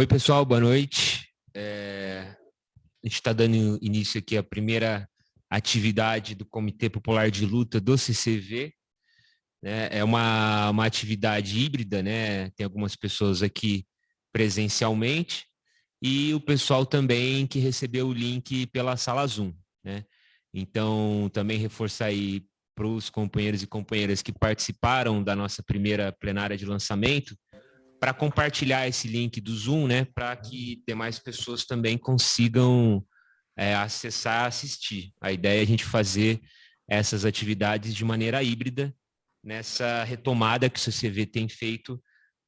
Oi, pessoal, boa noite. É, a gente está dando início aqui à primeira atividade do Comitê Popular de Luta do CCV. Né? É uma, uma atividade híbrida, né? tem algumas pessoas aqui presencialmente e o pessoal também que recebeu o link pela sala Zoom. Né? Então, também reforçar aí para os companheiros e companheiras que participaram da nossa primeira plenária de lançamento, para compartilhar esse link do Zoom, né, para que demais pessoas também consigam é, acessar, assistir. A ideia é a gente fazer essas atividades de maneira híbrida, nessa retomada que o CCV tem feito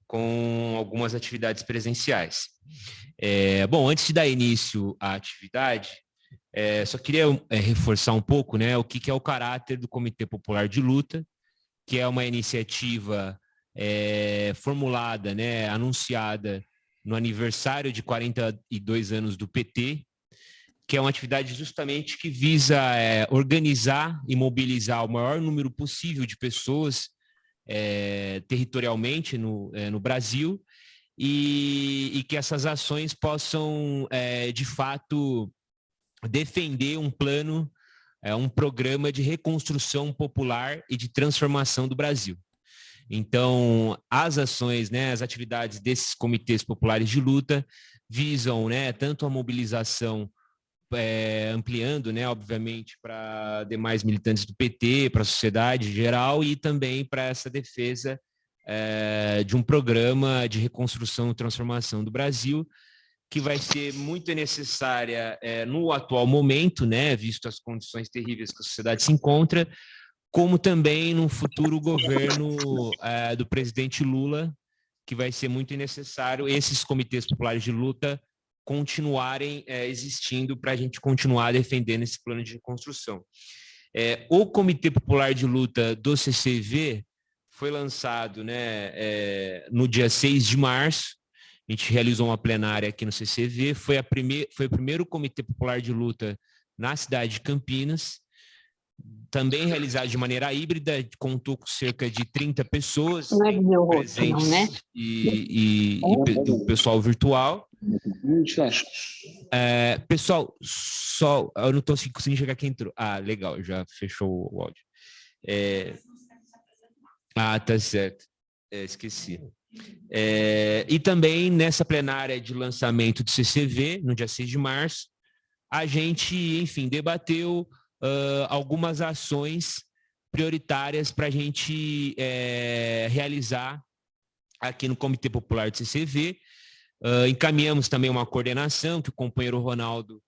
com algumas atividades presenciais. É, bom, antes de dar início à atividade, é, só queria é, reforçar um pouco né, o que, que, é o caráter do Comitê Popular de Luta, que é uma iniciativa é, formulada, né, anunciada no aniversário de 42 anos do PT, que é uma atividade justamente que visa é, organizar e mobilizar o maior número possível de pessoas é, territorialmente no, é, no Brasil e, e, que essas ações possam, é, de fato, defender um plano, é, um programa de reconstrução popular e de transformação do Brasil. Então, as ações, né, as atividades desses comitês populares de luta visam né, tanto a mobilização é, ampliando, né, obviamente, para demais militantes do PT, para a sociedade em geral e também para essa defesa é, de um programa de reconstrução e transformação do Brasil, que vai ser muito necessária é, no atual momento, né, visto as condições terríveis que a sociedade se encontra, como também no futuro governo é, do presidente Lula, que vai ser muito necessário esses comitês populares de luta continuarem é, existindo para a gente continuar defendendo esse plano de reconstrução. É, o Comitê Popular de Luta do CCV foi lançado né, no dia 6 de março, a gente realizou uma plenária aqui no CCV, foi, a primeir, foi o primeiro comitê popular de luta na cidade de Campinas, também realizado de maneira híbrida, contou com cerca de 30 pessoas é presentes né? e, e, e do pessoal virtual. É, pessoal, só eu não estou conseguindo chegar quem entrou. Ah, legal, já fechou o áudio. É, ah, tá certo. É, esqueci. É, e também nessa plenária de lançamento do CCV, no dia 6 de março, a gente, enfim, debateu uh, algumas ações prioritárias para a gente é, realizar aqui no Comitê Popular do CCV. Uh, encaminhamos também uma coordenação, que o companheiro Ronaldo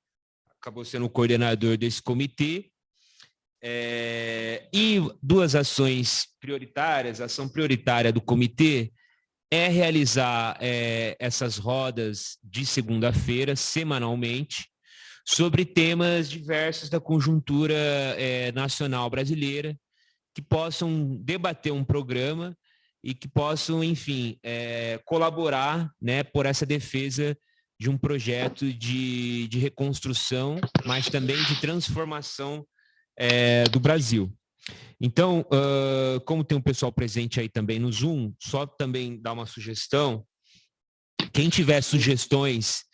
acabou sendo o coordenador desse comitê, é, e duas ações prioritárias, a ação prioritária do comitê é realizar é, essas rodas de segunda-feira, semanalmente, sobre temas diversos da conjuntura é, nacional brasileira, que possam debater um programa e que possam, enfim, é, colaborar né, por essa defesa de um projeto de, de reconstrução, mas também de transformação é, do Brasil. Então, uh, como tem um pessoal presente aí também no Zoom, só também dar uma sugestão, quem tiver sugestões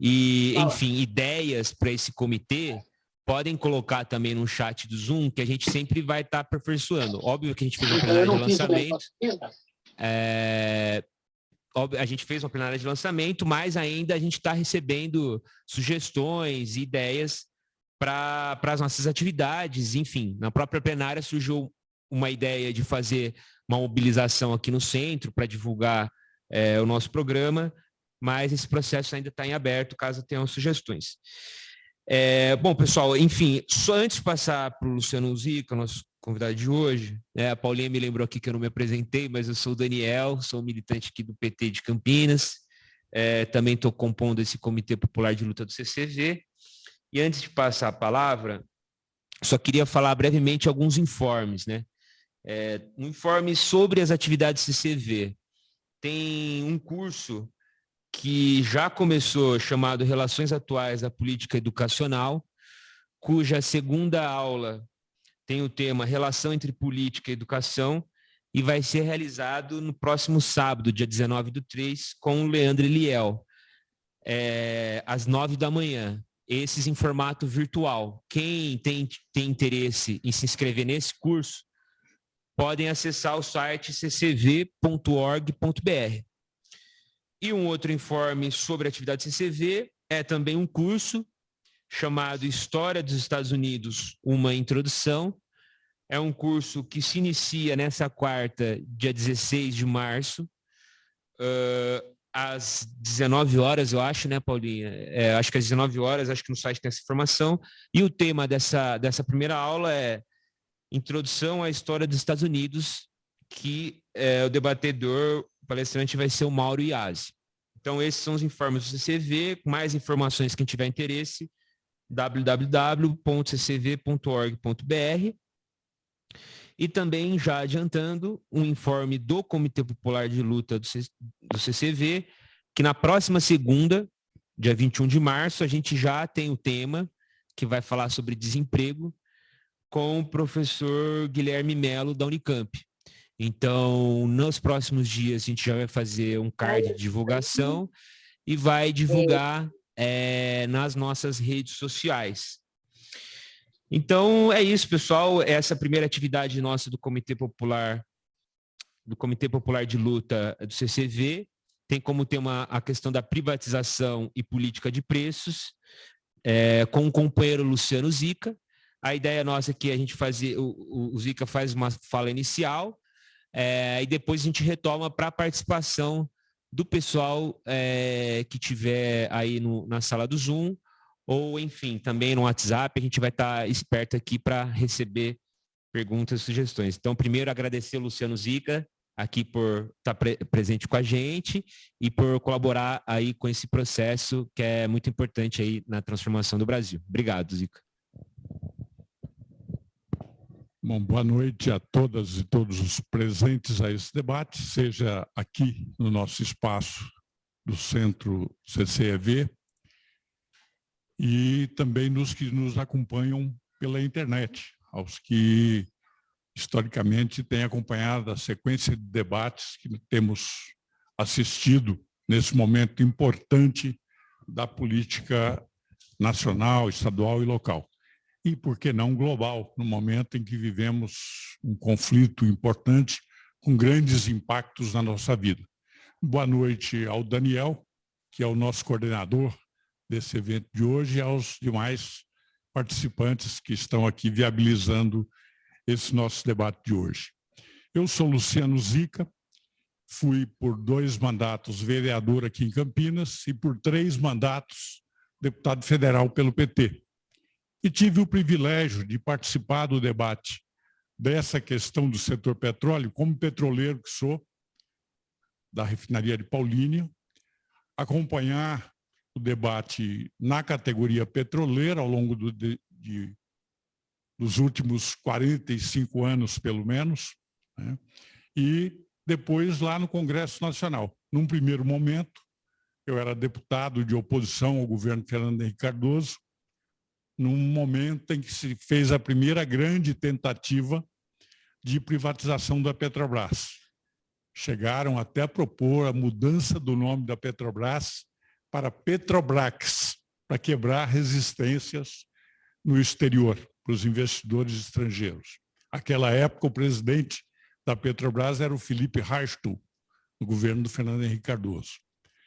e, enfim, ideias para esse comitê, podem colocar também no chat do Zoom, que a gente sempre vai estar tá aperfeiçoando. Óbvio que a gente fez uma plenária de lançamento. É, a gente fez uma plenária de lançamento, mas ainda a gente está recebendo sugestões e ideias para as nossas atividades, enfim, na própria plenária surgiu uma ideia de fazer uma mobilização aqui no centro para divulgar é, o nosso programa, mas esse processo ainda está em aberto, caso tenham sugestões. É, bom, pessoal, enfim, só antes de passar para o Luciano Zica, nosso convidado de hoje, né, a Paulinha me lembrou aqui que eu não me apresentei, mas eu sou o Daniel, sou militante aqui do PT de Campinas, é, também estou compondo esse Comitê Popular de Luta do CCV, e antes de passar a palavra, só queria falar brevemente alguns informes, né? É, um informe sobre as atividades CCV. Tem um curso que já começou, chamado Relações Atuais da Política Educacional, cuja segunda aula tem o tema Relação entre Política e Educação, e vai ser realizado no próximo sábado, dia 19 do 3, com o Leandro Eliel. é, às nove da manhã. Esses em formato virtual. Quem tem, tem interesse em se inscrever nesse curso, podem acessar o site ccv.org.br. E um outro informe sobre a atividade CCV é também um curso chamado História dos Estados Unidos, uma introdução. É um curso que se inicia nessa quarta, dia 16 de março, uh, às 19 horas, eu acho, né, Paulinha? É, acho que às 19 horas, acho que no site tem essa informação. E o tema dessa, dessa primeira aula é Introdução à História dos Estados Unidos, que é, o debatedor, palestrante vai ser o Mauro Iazzi. Então, esses são os informes do CCV, mais informações quem tiver interesse, www.ccv.org.br. E também, já adiantando, um informe do Comitê Popular de Luta do, do CCV, que na próxima segunda, dia 21 de março, a gente já tem o tema que vai falar sobre desemprego, com o professor Guilherme Melo, da Unicamp. Então, nos próximos dias, a gente já vai fazer um card de divulgação e vai divulgar é, nas nossas redes sociais. Então, é isso, pessoal. Essa primeira atividade nossa do Comitê Popular, do Comitê Popular de Luta do CCV, tem como tema a questão da privatização e política de preços, é, com o companheiro Luciano Zica, a ideia nossa é que a gente fazer, o, o Zica faz uma fala inicial é, e depois a gente retoma para a participação do pessoal é, que tiver aí no, na sala do Zoom ou, enfim, também no WhatsApp. A gente vai estar tá esperto aqui para receber perguntas e sugestões. Então, primeiro, agradecer Luciano Zica aqui por estar tá pre presente com a gente e por colaborar aí com esse processo que é muito importante aí na transformação do Brasil. Obrigado, Zica. Bom, boa noite a todas e todos os presentes a esse debate, seja aqui no nosso espaço do Centro CCEV e também nos que nos acompanham pela internet, aos que historicamente têm acompanhado a sequência de debates que temos assistido nesse momento importante da política nacional, estadual e local e, por que não, global, no momento em que vivemos um conflito importante com grandes impactos na nossa vida. Boa noite ao Daniel, que é o nosso coordenador desse evento de hoje, e aos demais participantes que estão aqui viabilizando esse nosso debate de hoje. Eu sou Luciano Zica, fui por dois mandatos vereador aqui em Campinas e por três mandatos deputado federal pelo PT e tive o privilégio de participar do debate dessa questão do setor petróleo, como petroleiro que sou, da refinaria de Paulínia, acompanhar o debate na categoria petroleira ao longo do, de, de, dos últimos 45 anos, pelo menos, né? e depois lá no Congresso Nacional. Num primeiro momento, eu era deputado de oposição ao governo Fernando Henrique Cardoso, num momento em que se fez a primeira grande tentativa de privatização da Petrobras. Chegaram até a propor a mudança do nome da Petrobras para Petrobrax, para quebrar resistências no exterior, para os investidores estrangeiros. Aquela época, o presidente da Petrobras era o Felipe Reichel, no governo do Fernando Henrique Cardoso.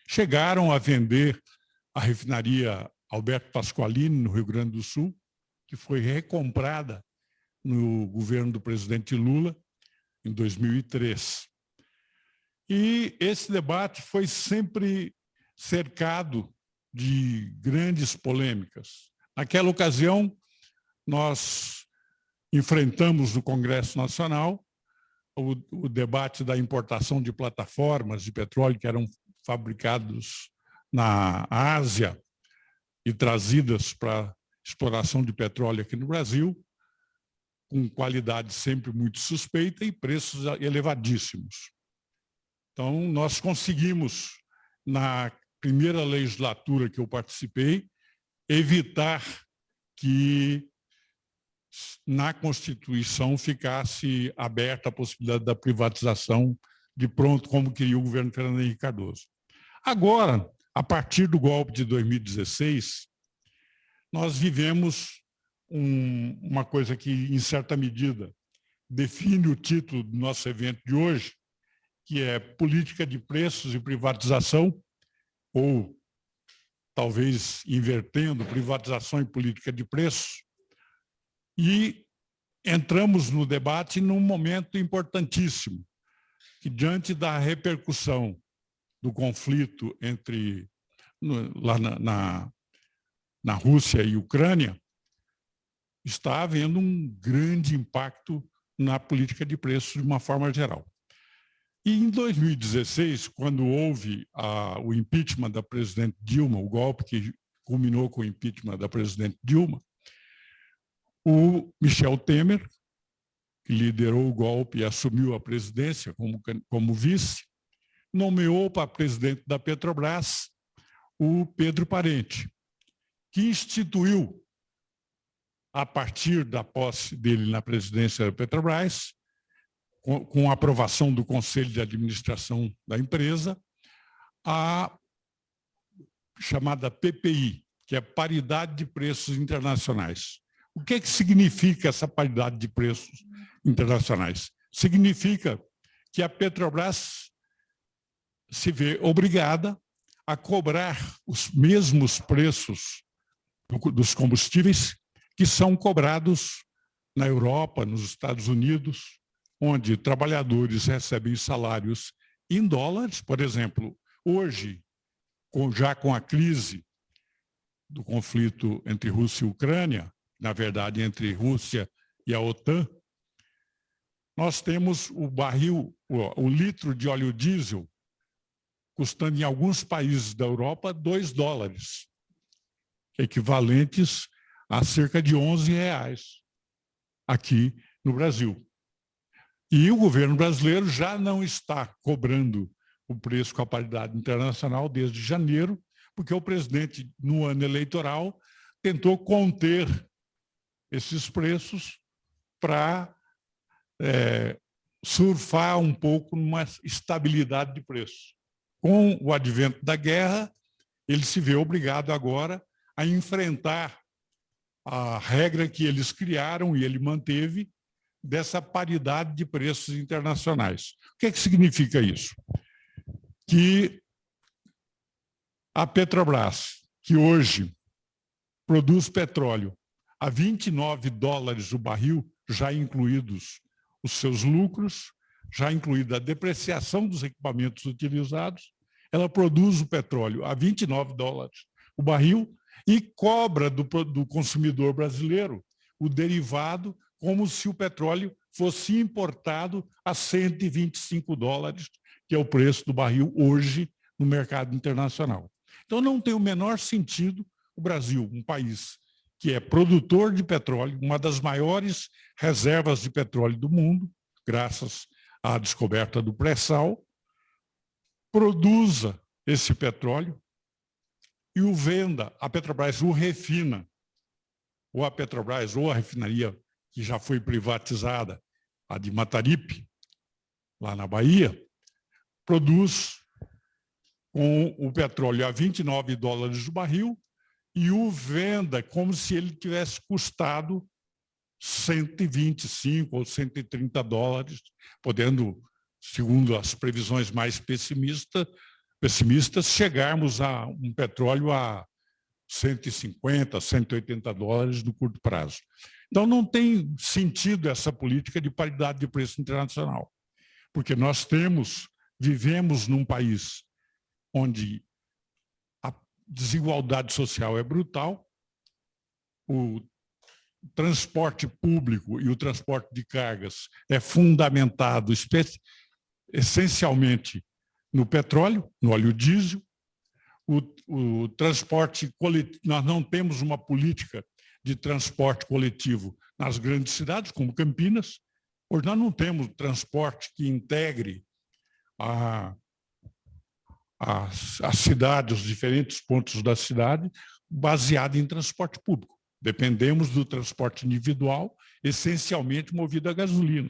Chegaram a vender a refinaria Alberto Pasqualini, no Rio Grande do Sul, que foi recomprada no governo do presidente Lula, em 2003. E esse debate foi sempre cercado de grandes polêmicas. Naquela ocasião, nós enfrentamos no Congresso Nacional o, o, debate da importação de plataformas de petróleo que eram fabricados na Ásia e trazidas para exploração de petróleo aqui no Brasil, com qualidade sempre muito suspeita e preços elevadíssimos. Então, nós conseguimos, na primeira legislatura que eu participei, evitar que na Constituição ficasse aberta a possibilidade da privatização de pronto, como queria o governo Fernando Henrique Cardoso. Agora, a partir do golpe de 2016, nós vivemos um, uma coisa que, em certa medida, define o título do nosso evento de hoje, que é Política de Preços e Privatização, ou talvez invertendo privatização e política de preços, e entramos no debate num momento importantíssimo, que diante da repercussão do conflito entre lá na, na, na Rússia e Ucrânia, está havendo um grande impacto na política de preços de uma forma geral. E em 2016, quando houve a, o impeachment da presidente Dilma, o golpe que culminou com o impeachment da presidente Dilma, o Michel Temer, que liderou o golpe e assumiu a presidência como, como vice, nomeou para presidente da Petrobras o Pedro Parente, que instituiu, a partir da posse dele na presidência da Petrobras, com, aprovação do Conselho de Administração da empresa, a chamada PPI, que é Paridade de Preços Internacionais. O que, é que significa essa paridade de preços internacionais? Significa que a Petrobras se vê obrigada a cobrar os mesmos preços dos combustíveis que são cobrados na Europa, nos Estados Unidos, onde trabalhadores recebem salários em dólares, por exemplo, hoje, já com a crise do conflito entre Rússia e Ucrânia, na verdade, entre Rússia e a OTAN, nós temos o barril, o, litro de óleo diesel custando em alguns países da Europa 2 dólares, equivalentes a cerca de 11 reais aqui no Brasil. E o governo brasileiro já não está cobrando o preço com a paridade internacional desde janeiro, porque o presidente, no ano eleitoral, tentou conter esses preços para é, surfar um pouco numa estabilidade de preço. Com o advento da guerra, ele se vê obrigado agora a enfrentar a regra que eles criaram e ele manteve dessa paridade de preços internacionais. O que, é que significa isso? Que a Petrobras, que hoje produz petróleo a 29 dólares o barril, já incluídos os seus lucros, já incluída a depreciação dos equipamentos utilizados, ela produz o petróleo a 29 dólares o barril e cobra do, do consumidor brasileiro o derivado como se o petróleo fosse importado a 125 dólares, que é o preço do barril hoje no mercado internacional. Então não tem o menor sentido o Brasil, um país que é produtor de petróleo, uma das maiores reservas de petróleo do mundo, graças à descoberta do pré-sal, produza esse petróleo e o venda, a Petrobras o refina, ou a Petrobras, ou a refinaria que já foi privatizada, a de Mataripe, lá na Bahia, produz com o petróleo a 29 dólares o barril e o venda como se ele tivesse custado 125 ou 130 dólares, podendo segundo as previsões mais pessimistas, pessimistas chegarmos a um petróleo a 150, 180 dólares no curto prazo. Então, não tem sentido essa política de paridade de preço internacional, porque nós temos, vivemos num país onde a desigualdade social é brutal, o transporte público e o transporte de cargas é fundamentado essencialmente no petróleo, no óleo diesel, o, o transporte coletivo, nós não temos uma política de transporte coletivo nas grandes cidades, como Campinas, hoje nós não temos transporte que integre a, a, a cidade, os diferentes pontos da cidade, baseado em transporte público. Dependemos do transporte individual, essencialmente movido a gasolina.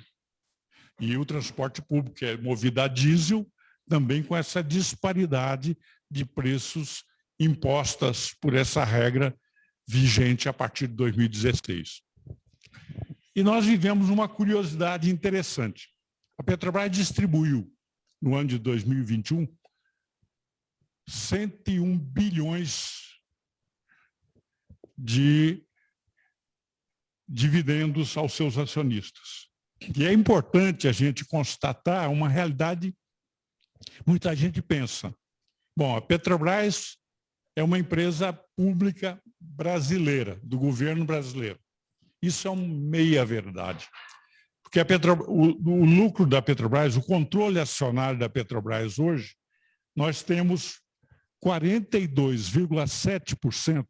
E o transporte público, que é movido a diesel, também com essa disparidade de preços impostas por essa regra vigente a partir de 2016. E nós vivemos uma curiosidade interessante. A Petrobras distribuiu, no ano de 2021, 101 bilhões de dividendos aos seus acionistas. E é importante a gente constatar uma realidade. Muita gente pensa, bom, a Petrobras é uma empresa pública brasileira, do governo brasileiro. Isso é uma meia-verdade. Porque a Petro, o, o lucro da Petrobras, o controle acionário da Petrobras hoje, nós temos 42,7%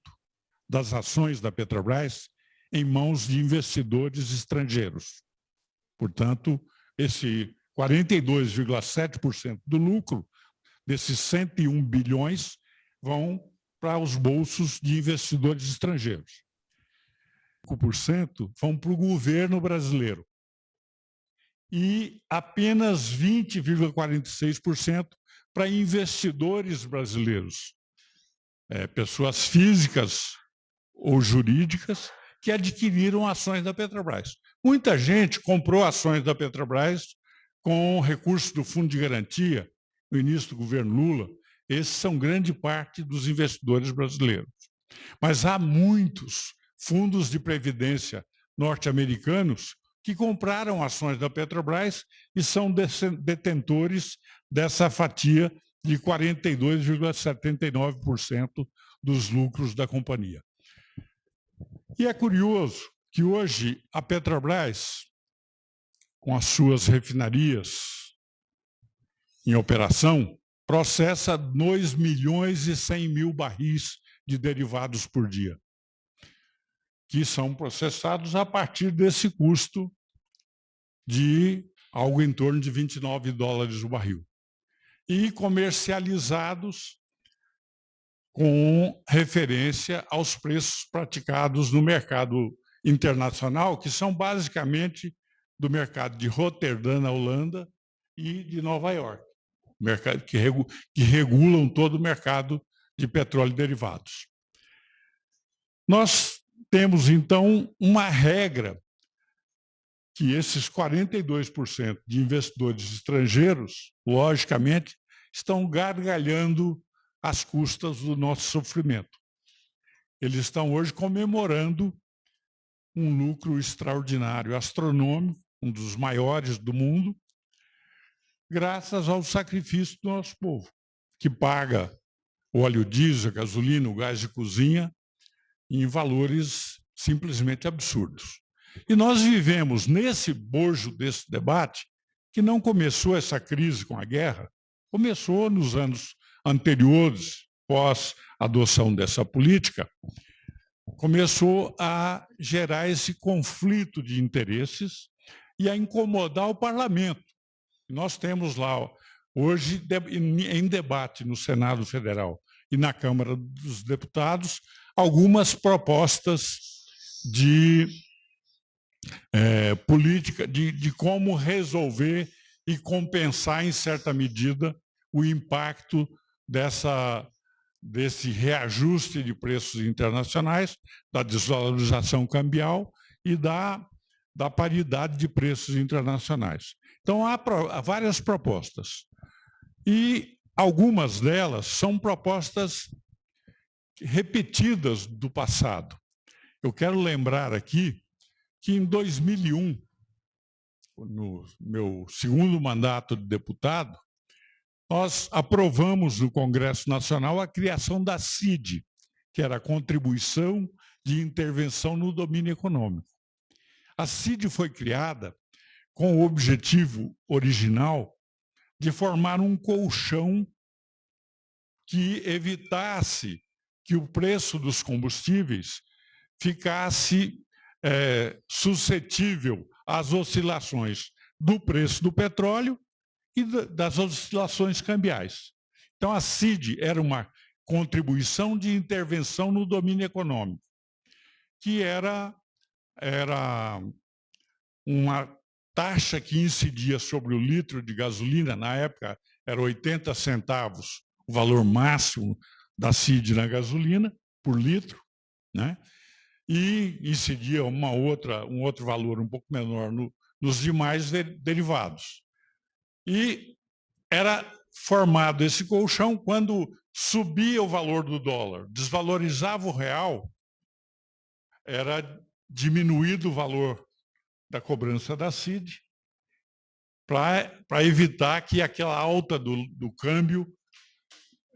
das ações da Petrobras em mãos de investidores estrangeiros. Portanto, esse 42,7% do lucro desses 101 bilhões vão para os bolsos de investidores estrangeiros. 5% vão para o governo brasileiro e apenas 20,46% para investidores brasileiros, é, pessoas físicas ou jurídicas que adquiriram ações da Petrobras. Muita gente comprou ações da Petrobras com recursos do Fundo de Garantia no início do governo Lula. Esses são grande parte dos investidores brasileiros. Mas há muitos fundos de previdência norte-americanos que compraram ações da Petrobras e são detentores dessa fatia de 42,79% dos lucros da companhia. E é curioso que hoje a Petrobras, com as suas refinarias em operação, processa 2 milhões e 100 mil barris de derivados por dia que são processados a partir desse custo de algo em torno de 29 dólares o barril. E comercializados com referência aos preços praticados no mercado internacional, que são basicamente do mercado de Roterdã, na Holanda, e de Nova York, mercado que, regu que regulam todo o mercado de petróleo e derivados. Nós temos, então, uma regra que esses 42% de investidores estrangeiros, logicamente, estão gargalhando às custas do nosso sofrimento. Eles estão hoje comemorando um lucro extraordinário, astronômico, um dos maiores do mundo, graças ao sacrifício do nosso povo, que paga o óleo diesel, a gasolina, o gás de cozinha em valores simplesmente absurdos. E nós vivemos nesse bojo desse debate, que não começou essa crise com a guerra, começou nos anos anteriores, pós adoção dessa política, começou a gerar esse conflito de interesses e a incomodar o parlamento. Nós temos lá, hoje, em debate no Senado Federal e na Câmara dos Deputados, algumas propostas de é, política, de, de como resolver e compensar, em certa medida, o impacto dessa, desse reajuste de preços internacionais, da desvalorização cambial e da, da paridade de preços internacionais. Então, há, há várias propostas. E algumas delas são propostas repetidas do passado. Eu quero lembrar aqui que em 2001, no meu segundo mandato de deputado, nós aprovamos no Congresso Nacional a criação da CID, que era a Contribuição de Intervenção no Domínio Econômico. A CID foi criada com o objetivo original de formar um colchão que evitasse que o preço dos combustíveis ficasse é, suscetível às oscilações do preço do petróleo e das oscilações cambiais. Então, a CID era uma contribuição de intervenção no domínio econômico, que era, era uma taxa que incidia sobre o litro de gasolina, na época era 80 centavos o valor máximo da CID na gasolina por litro, né? e incidia uma outra, um outro valor um pouco menor no, nos demais de, derivados. E era formado esse colchão quando subia o valor do dólar, desvalorizava o real, era diminuído o valor da cobrança da CID para evitar que aquela alta do, do câmbio,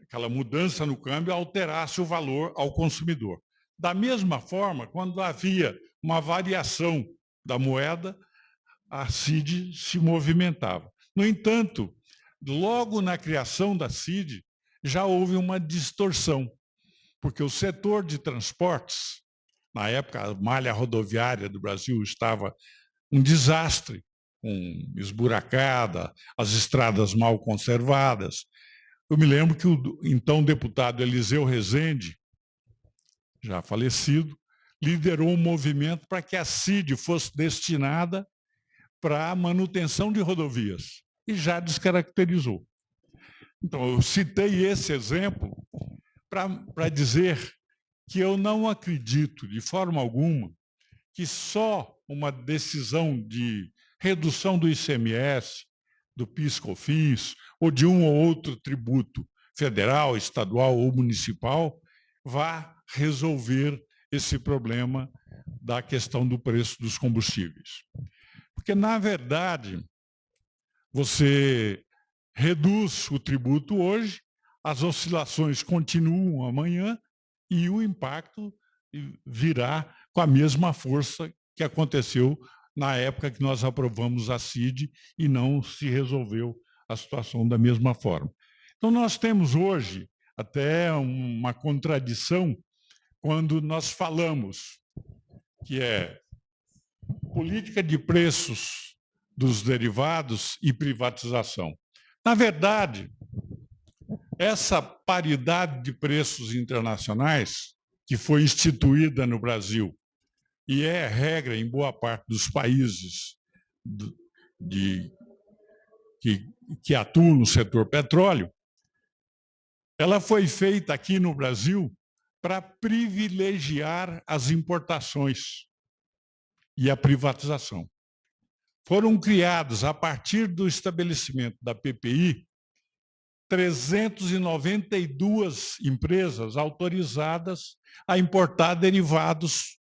aquela mudança no câmbio, alterasse o valor ao consumidor. Da mesma forma, quando havia uma variação da moeda, a CID se movimentava. No entanto, logo na criação da CID, já houve uma distorção, porque o setor de transportes, na época a malha rodoviária do Brasil estava um desastre, com esburacada, as estradas mal conservadas. Eu me lembro que o então deputado Eliseu Rezende, já falecido, liderou um movimento para que a CID fosse destinada para a manutenção de rodovias e já descaracterizou. Então, eu citei esse exemplo para dizer que eu não acredito, de forma alguma, que só uma decisão de redução do ICMS, do PIS/COFINS ou de um ou outro tributo federal, estadual ou municipal vá resolver esse problema da questão do preço dos combustíveis. Porque, na verdade, você reduz o tributo hoje, as oscilações continuam amanhã e o impacto virá com a mesma força que aconteceu na época que nós aprovamos a CID e não se resolveu a situação da mesma forma. Então, nós temos hoje até uma contradição quando nós falamos que é política de preços dos derivados e privatização. Na verdade, essa paridade de preços internacionais que foi instituída no Brasil e é regra em boa parte dos países de, que, que atuam no setor petróleo, ela foi feita aqui no Brasil para privilegiar as importações e a privatização. Foram criados, a partir do estabelecimento da PPI, 392 empresas autorizadas a importar derivados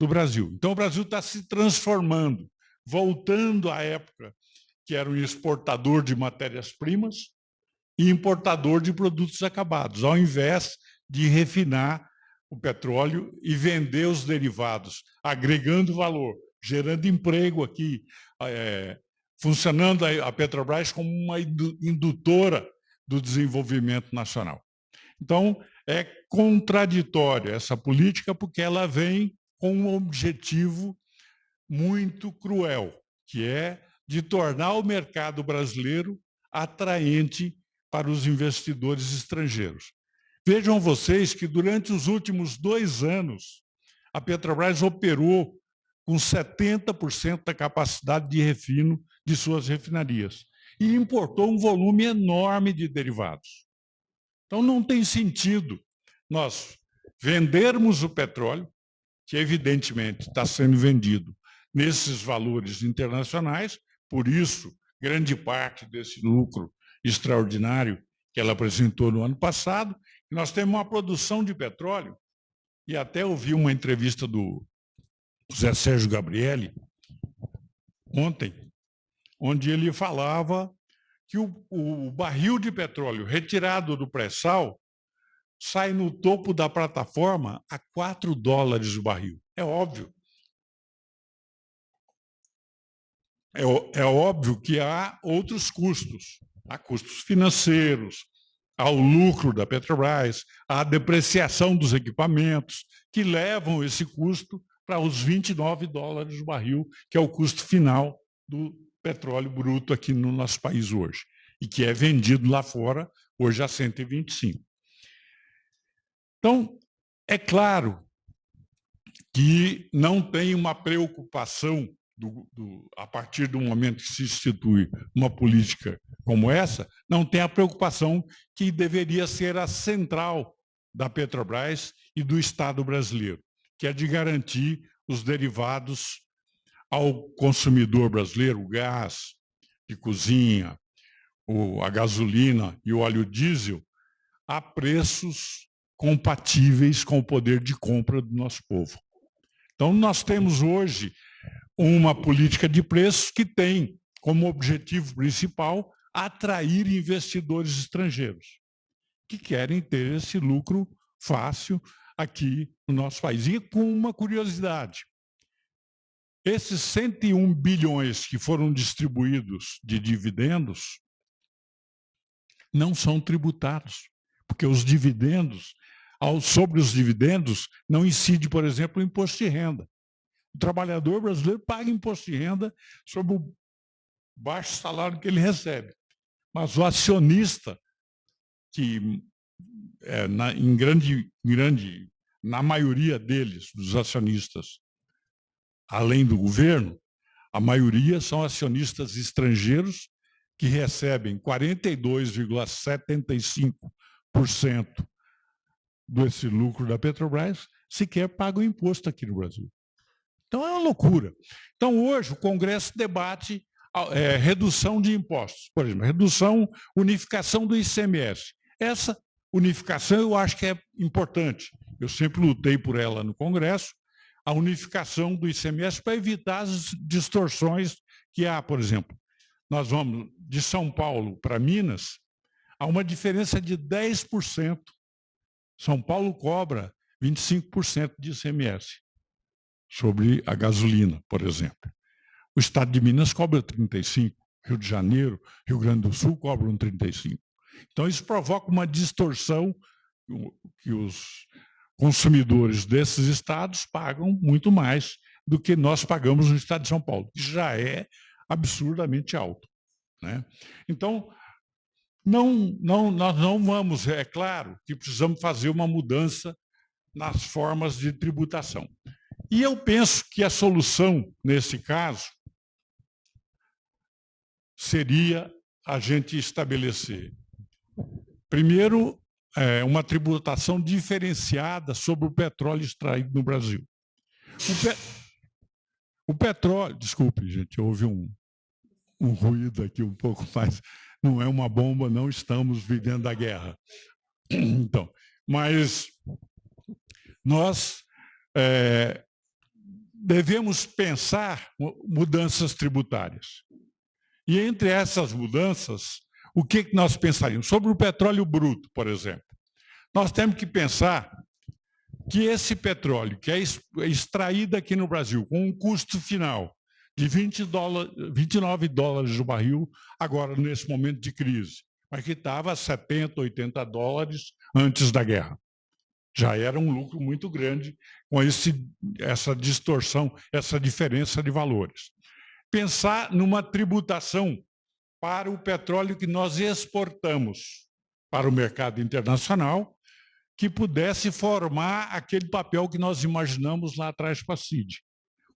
do Brasil. Então, o Brasil está se transformando, voltando à época que era um exportador de matérias-primas e importador de produtos acabados, ao invés de refinar o petróleo e vender os derivados, agregando valor, gerando emprego aqui, é, funcionando a Petrobras como uma indutora do desenvolvimento nacional. Então, é contraditória essa política porque ela vem com um objetivo muito cruel, que é de tornar o mercado brasileiro atraente para os investidores estrangeiros. Vejam vocês que durante os últimos dois anos, a Petrobras operou com 70% da capacidade de refino de suas refinarias e importou um volume enorme de derivados. Então, não tem sentido nós vendermos o petróleo, que evidentemente está sendo vendido nesses valores internacionais, por isso, grande parte desse lucro extraordinário que ela apresentou no ano passado, nós temos uma produção de petróleo, e até ouvi uma entrevista do José Sérgio Gabrielli, ontem, onde ele falava que o, o barril de petróleo retirado do pré-sal sai no topo da plataforma a 4 dólares o barril. É óbvio. É, é óbvio que há outros custos. Há custos financeiros, há o lucro da Petrobras, há a depreciação dos equipamentos, que levam esse custo para os 29 dólares o barril, que é o custo final do petróleo bruto aqui no nosso país hoje, e que é vendido lá fora hoje a 125. Então, é claro que não tem uma preocupação do, do, a partir do momento que se institui uma política como essa, não tem a preocupação que deveria ser a central da Petrobras e do Estado brasileiro, que é de garantir os derivados ao consumidor brasileiro, o gás de cozinha, a gasolina e o óleo diesel, a preços compatíveis com o poder de compra do nosso povo. Então, nós temos hoje uma política de preços que tem como objetivo principal atrair investidores estrangeiros que querem ter esse lucro fácil aqui no nosso país. E com uma curiosidade, esses 101 bilhões que foram distribuídos de dividendos não são tributados, porque os dividendos, sobre os dividendos, não incide, por exemplo, o imposto de renda. O trabalhador brasileiro paga imposto de renda sobre o baixo salário que ele recebe. Mas o acionista, que é, na, em grande, grande, na maioria deles, dos acionistas, além do governo, a maioria são acionistas estrangeiros que recebem 42,75% desse lucro da Petrobras, sequer pagam imposto aqui no Brasil. Então, é uma loucura. Então, hoje, o Congresso debate é, redução de impostos, por exemplo, redução, unificação do ICMS. Essa unificação eu acho que é importante. Eu sempre lutei por ela no Congresso, a unificação do ICMS para evitar as distorções que há, por exemplo. Nós vamos de São Paulo para Minas, há uma diferença de 10%. São Paulo cobra 25% de ICMS sobre a gasolina, por exemplo. O estado de Minas cobra 35%, Rio de Janeiro, Rio Grande do Sul cobram 35%. Então, isso provoca uma distorção que os consumidores desses estados pagam muito mais do que nós pagamos no estado de São Paulo, que já é absurdamente alto. Né? Então, não, não, nós não vamos, é claro que precisamos fazer uma mudança nas formas de tributação. E eu penso que a solução, nesse caso, seria a gente estabelecer, primeiro, é, uma tributação diferenciada sobre o petróleo extraído no Brasil. O, pe... o petróleo, desculpe, gente, houve um, um ruído aqui um pouco mais, não é uma bomba, não estamos vivendo a guerra. Então, mas nós é, devemos pensar mudanças tributárias. E entre essas mudanças, o que nós pensaríamos? Sobre o petróleo bruto, por exemplo. Nós temos que pensar que esse petróleo que é extraído aqui no Brasil com um custo final de 20 dólares, 29 dólares o barril, agora nesse momento de crise, mas que estava a 70, 80 dólares antes da guerra já era um lucro muito grande com esse, essa distorção, essa diferença de valores. Pensar numa tributação para o petróleo que nós exportamos para o mercado internacional, que pudesse formar aquele papel que nós imaginamos lá atrás para a CID.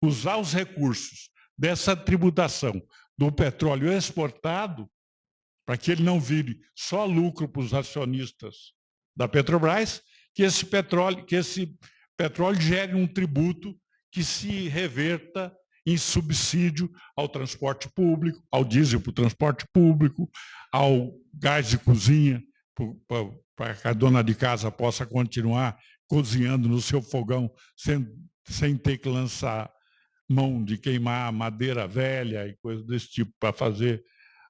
Usar os recursos dessa tributação do petróleo exportado para que ele não vire só lucro para os acionistas da Petrobras, que esse petróleo, que esse petróleo gere um tributo que se reverta em subsídio ao transporte público, ao diesel para o transporte público, ao gás de cozinha, para que a dona de casa possa continuar cozinhando no seu fogão sem, sem ter que lançar mão de queimar madeira velha e coisas desse tipo para fazer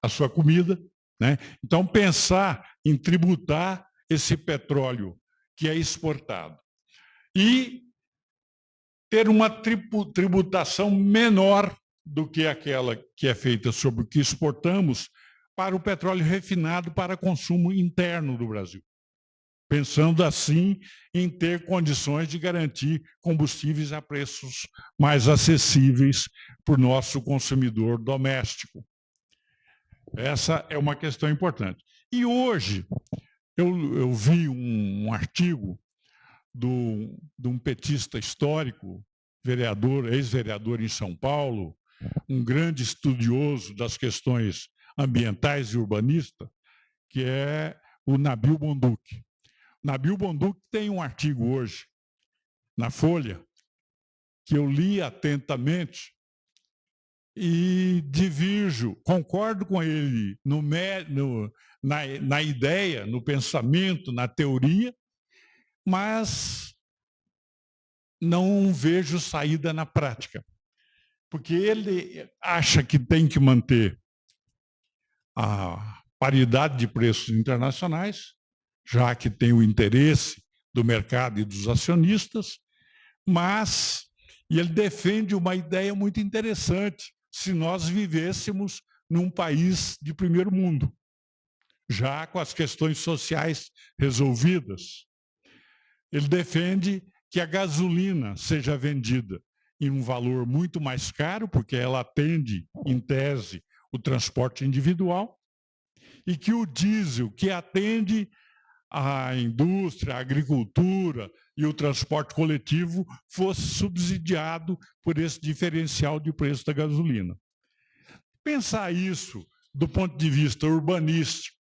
a sua comida. Né? Então, pensar em tributar esse petróleo que é exportado. E ter uma tributação menor do que aquela que é feita sobre o que exportamos para o petróleo refinado para consumo interno do Brasil. Pensando assim em ter condições de garantir combustíveis a preços mais acessíveis para o nosso consumidor doméstico. Essa é uma questão importante. E hoje, eu, eu vi um, um artigo de um petista histórico, vereador, ex-vereador em São Paulo, um grande estudioso das questões ambientais e urbanista, que é o Nabil Bonduque. Nabil Bonduque tem um artigo hoje na Folha que eu li atentamente e divirjo, concordo com ele no, no, na, na ideia, no pensamento, na teoria, mas não vejo saída na prática. Porque ele acha que tem que manter a paridade de preços internacionais, já que tem o interesse do mercado e dos acionistas, mas e ele defende uma ideia muito interessante, se nós vivêssemos num país de primeiro mundo, já com as questões sociais resolvidas. Ele defende que a gasolina seja vendida em um valor muito mais caro, porque ela atende, em tese, o transporte individual, e que o diesel, que atende a indústria, a agricultura e o transporte coletivo, fosse subsidiado por esse diferencial de preço da gasolina. Pensar isso do ponto de vista urbanístico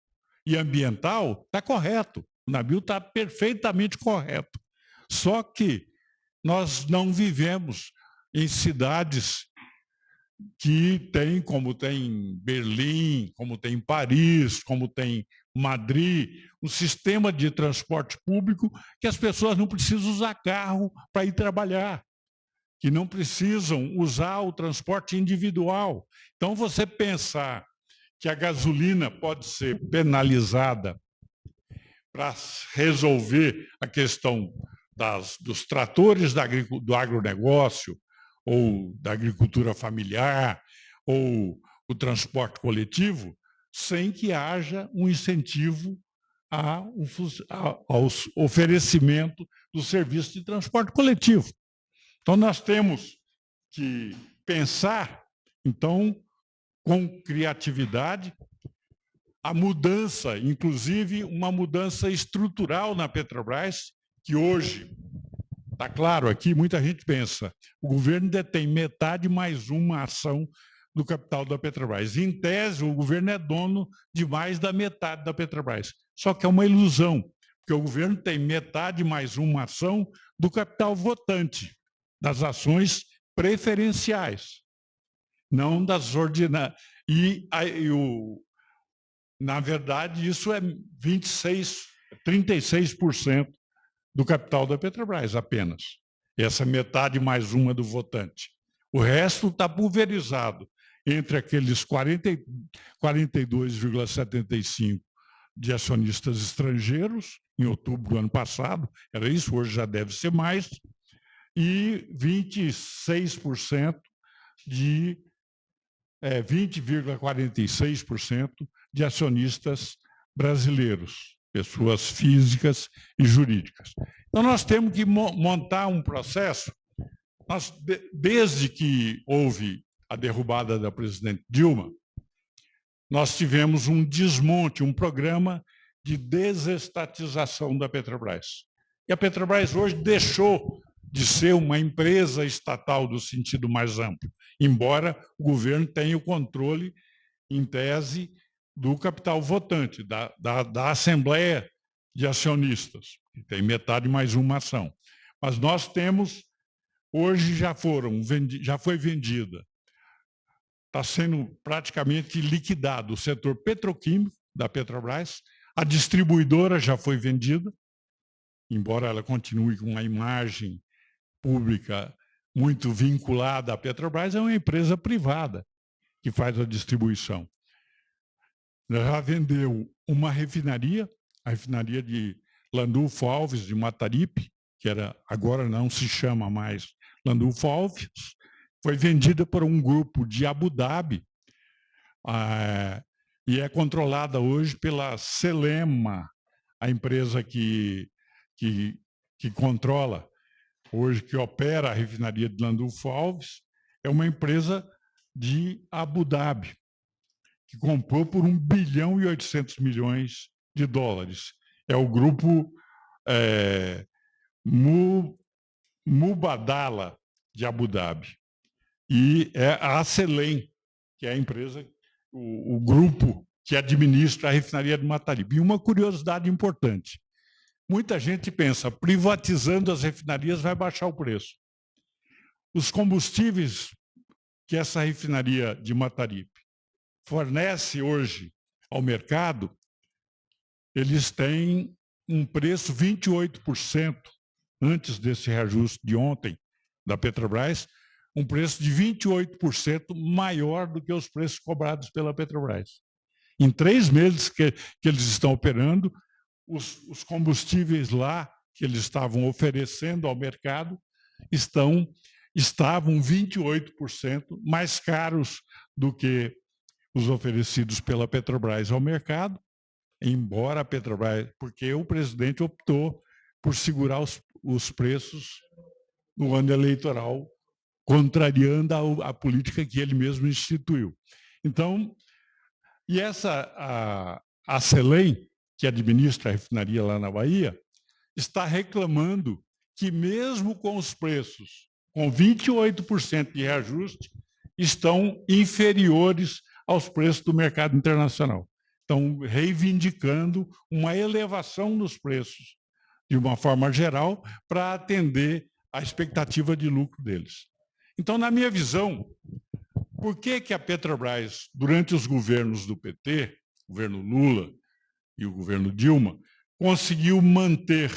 e ambiental está correto. O navio está perfeitamente correto. Só que nós não vivemos em cidades que tem, como tem Berlim, como tem Paris, como tem Madrid, um sistema de transporte público que as pessoas não precisam usar carro para ir trabalhar, que não precisam usar o transporte individual. Então, você pensar que a gasolina pode ser penalizada para resolver a questão das, dos tratores do agronegócio, ou da agricultura familiar, ou o transporte coletivo, sem que haja um incentivo ao oferecimento do serviço de transporte coletivo. Então, nós temos que pensar, então, com criatividade, a mudança, inclusive uma mudança estrutural na Petrobras, que hoje Está claro aqui, muita gente pensa, o governo detém metade mais uma ação do capital da Petrobras. Em tese, o governo é dono de mais da metade da Petrobras. Só que é uma ilusão, porque o governo tem metade mais uma ação do capital votante, das ações preferenciais, não das ordinárias. E, e o, na verdade, isso é 26, 36% do capital da Petrobras, apenas. Essa metade mais uma do votante. O resto está pulverizado entre aqueles 42,75% de acionistas estrangeiros, em outubro do ano passado, era isso, hoje já deve ser mais, e 26% de é, 20,46% de acionistas brasileiros pessoas físicas e jurídicas. Então, nós temos que montar um processo. Nós, desde que houve a derrubada da presidente Dilma, nós tivemos um desmonte, um programa de desestatização da Petrobras. E a Petrobras hoje deixou de ser uma empresa estatal do sentido mais amplo, embora o governo tenha o controle, em tese, do capital votante, da, da, da Assembleia de Acionistas, que tem metade mais uma ação. Mas nós temos, hoje já foram, já foi vendida, está sendo praticamente liquidado o setor petroquímico da Petrobras, a distribuidora já foi vendida, embora ela continue com uma imagem pública muito vinculada à Petrobras, é uma empresa privada que faz a distribuição já vendeu uma refinaria, a refinaria de Landulfo Alves, de Mataripe, que era, agora não se chama mais Landulfo Alves, foi vendida por um grupo de Abu Dhabi ah, e é controlada hoje pela Selema, a empresa que, que, que controla hoje, que opera a refinaria de Landulfo Alves, é uma empresa de Abu Dhabi que comprou por 1 bilhão e 800 milhões de dólares. É o grupo é, Mubadala de Abu Dhabi. e é a Celem, que é a empresa, o, o grupo que administra a refinaria de Mataripe. E uma curiosidade importante, muita gente pensa, privatizando as refinarias vai baixar o preço. Os combustíveis que essa refinaria de Mataripe fornece hoje ao mercado, eles têm um preço 28% antes desse reajuste de ontem da Petrobras, um preço de 28% maior do que os preços cobrados pela Petrobras. Em três meses que, que eles estão operando, os, os combustíveis lá que eles estavam oferecendo ao mercado estão estavam 28% mais caros do que os oferecidos pela Petrobras ao mercado, embora a Petrobras, porque o presidente optou por segurar os, os preços no ano eleitoral, contrariando a, a, política que ele mesmo instituiu. Então, e essa, a, a Celem, que administra a refinaria lá na Bahia, está reclamando que mesmo com os preços com 28% de reajuste, estão inferiores aos preços do mercado internacional. Estão reivindicando uma elevação nos preços, de uma forma geral, para atender à expectativa de lucro deles. Então, na minha visão, por que, que a Petrobras, durante os governos do PT, governo Lula e o governo Dilma, conseguiu manter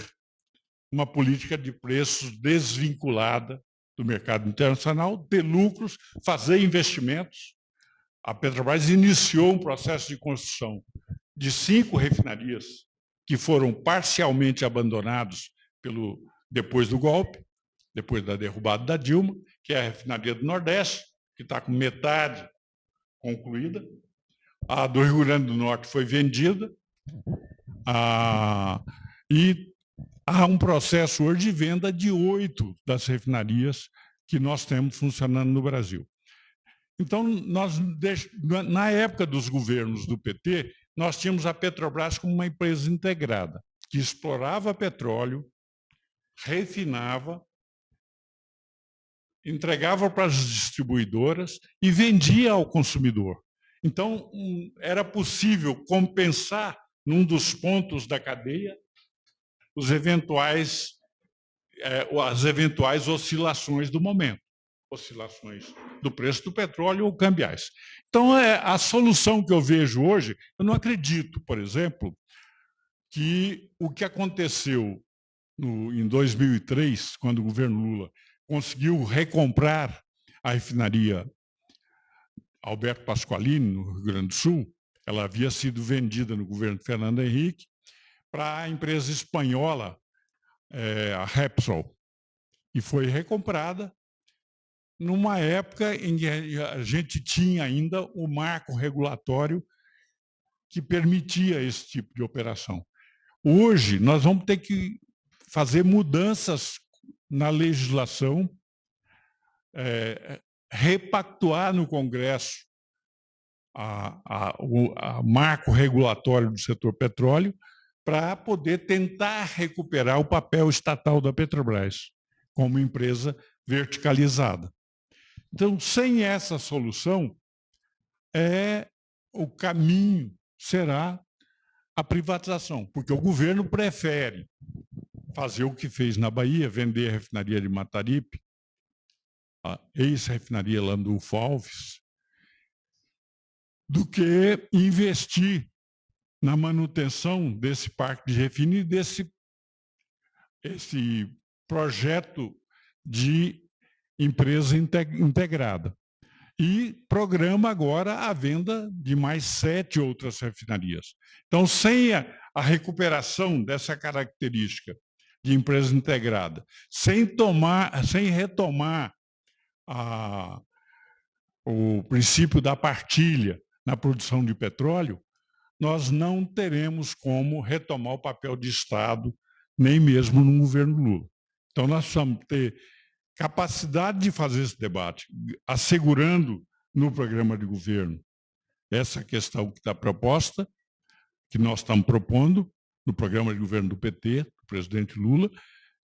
uma política de preços desvinculada do mercado internacional, ter lucros, fazer investimentos. A Petrobras iniciou um processo de construção de cinco refinarias que foram parcialmente abandonados pelo, depois do golpe, depois da derrubada da Dilma, que é a refinaria do Nordeste, que está com metade concluída. A do Rio Grande do Norte foi vendida. Ah, e há um processo hoje de venda de oito das refinarias que nós temos funcionando no Brasil. Então, nós, na época dos governos do PT, nós tínhamos a Petrobras como uma empresa integrada, que explorava petróleo, refinava, entregava para as distribuidoras e vendia ao consumidor. Então, era possível compensar, num dos pontos da cadeia, os eventuais, é, as eventuais oscilações do momento, oscilações do preço do petróleo ou cambiais. Então, é, a solução que eu vejo hoje, eu não acredito, por exemplo, que o que aconteceu no, em 2003, quando o governo Lula conseguiu recomprar a refinaria Alberto Pasqualini, no Rio Grande do Sul, ela havia sido vendida no governo Fernando Henrique, para a empresa espanhola, é, a Repsol, e foi recomprada numa época em que a gente tinha ainda o marco regulatório que permitia esse tipo de operação. Hoje, nós vamos ter que fazer mudanças na legislação, é, repactuar no Congresso a, a, o a marco regulatório do setor petróleo para poder tentar recuperar o papel estatal da Petrobras como empresa verticalizada. Então, sem essa solução, é o caminho será a privatização, porque o governo prefere fazer o que fez na Bahia, vender a refinaria de Mataripe, a ex-refinaria Landulfo Alves, do que investir na manutenção desse parque de refino e desse esse projeto de empresa integrada. E programa agora a venda de mais sete outras refinarias. Então, sem a, a recuperação dessa característica de empresa integrada, sem, tomar, sem retomar a, o princípio da partilha na produção de petróleo, nós não teremos como retomar o papel de Estado, nem mesmo no governo Lula. Então, nós precisamos ter capacidade de fazer esse debate, assegurando no programa de governo essa questão que está proposta, que nós estamos propondo no programa de governo do PT, do presidente Lula,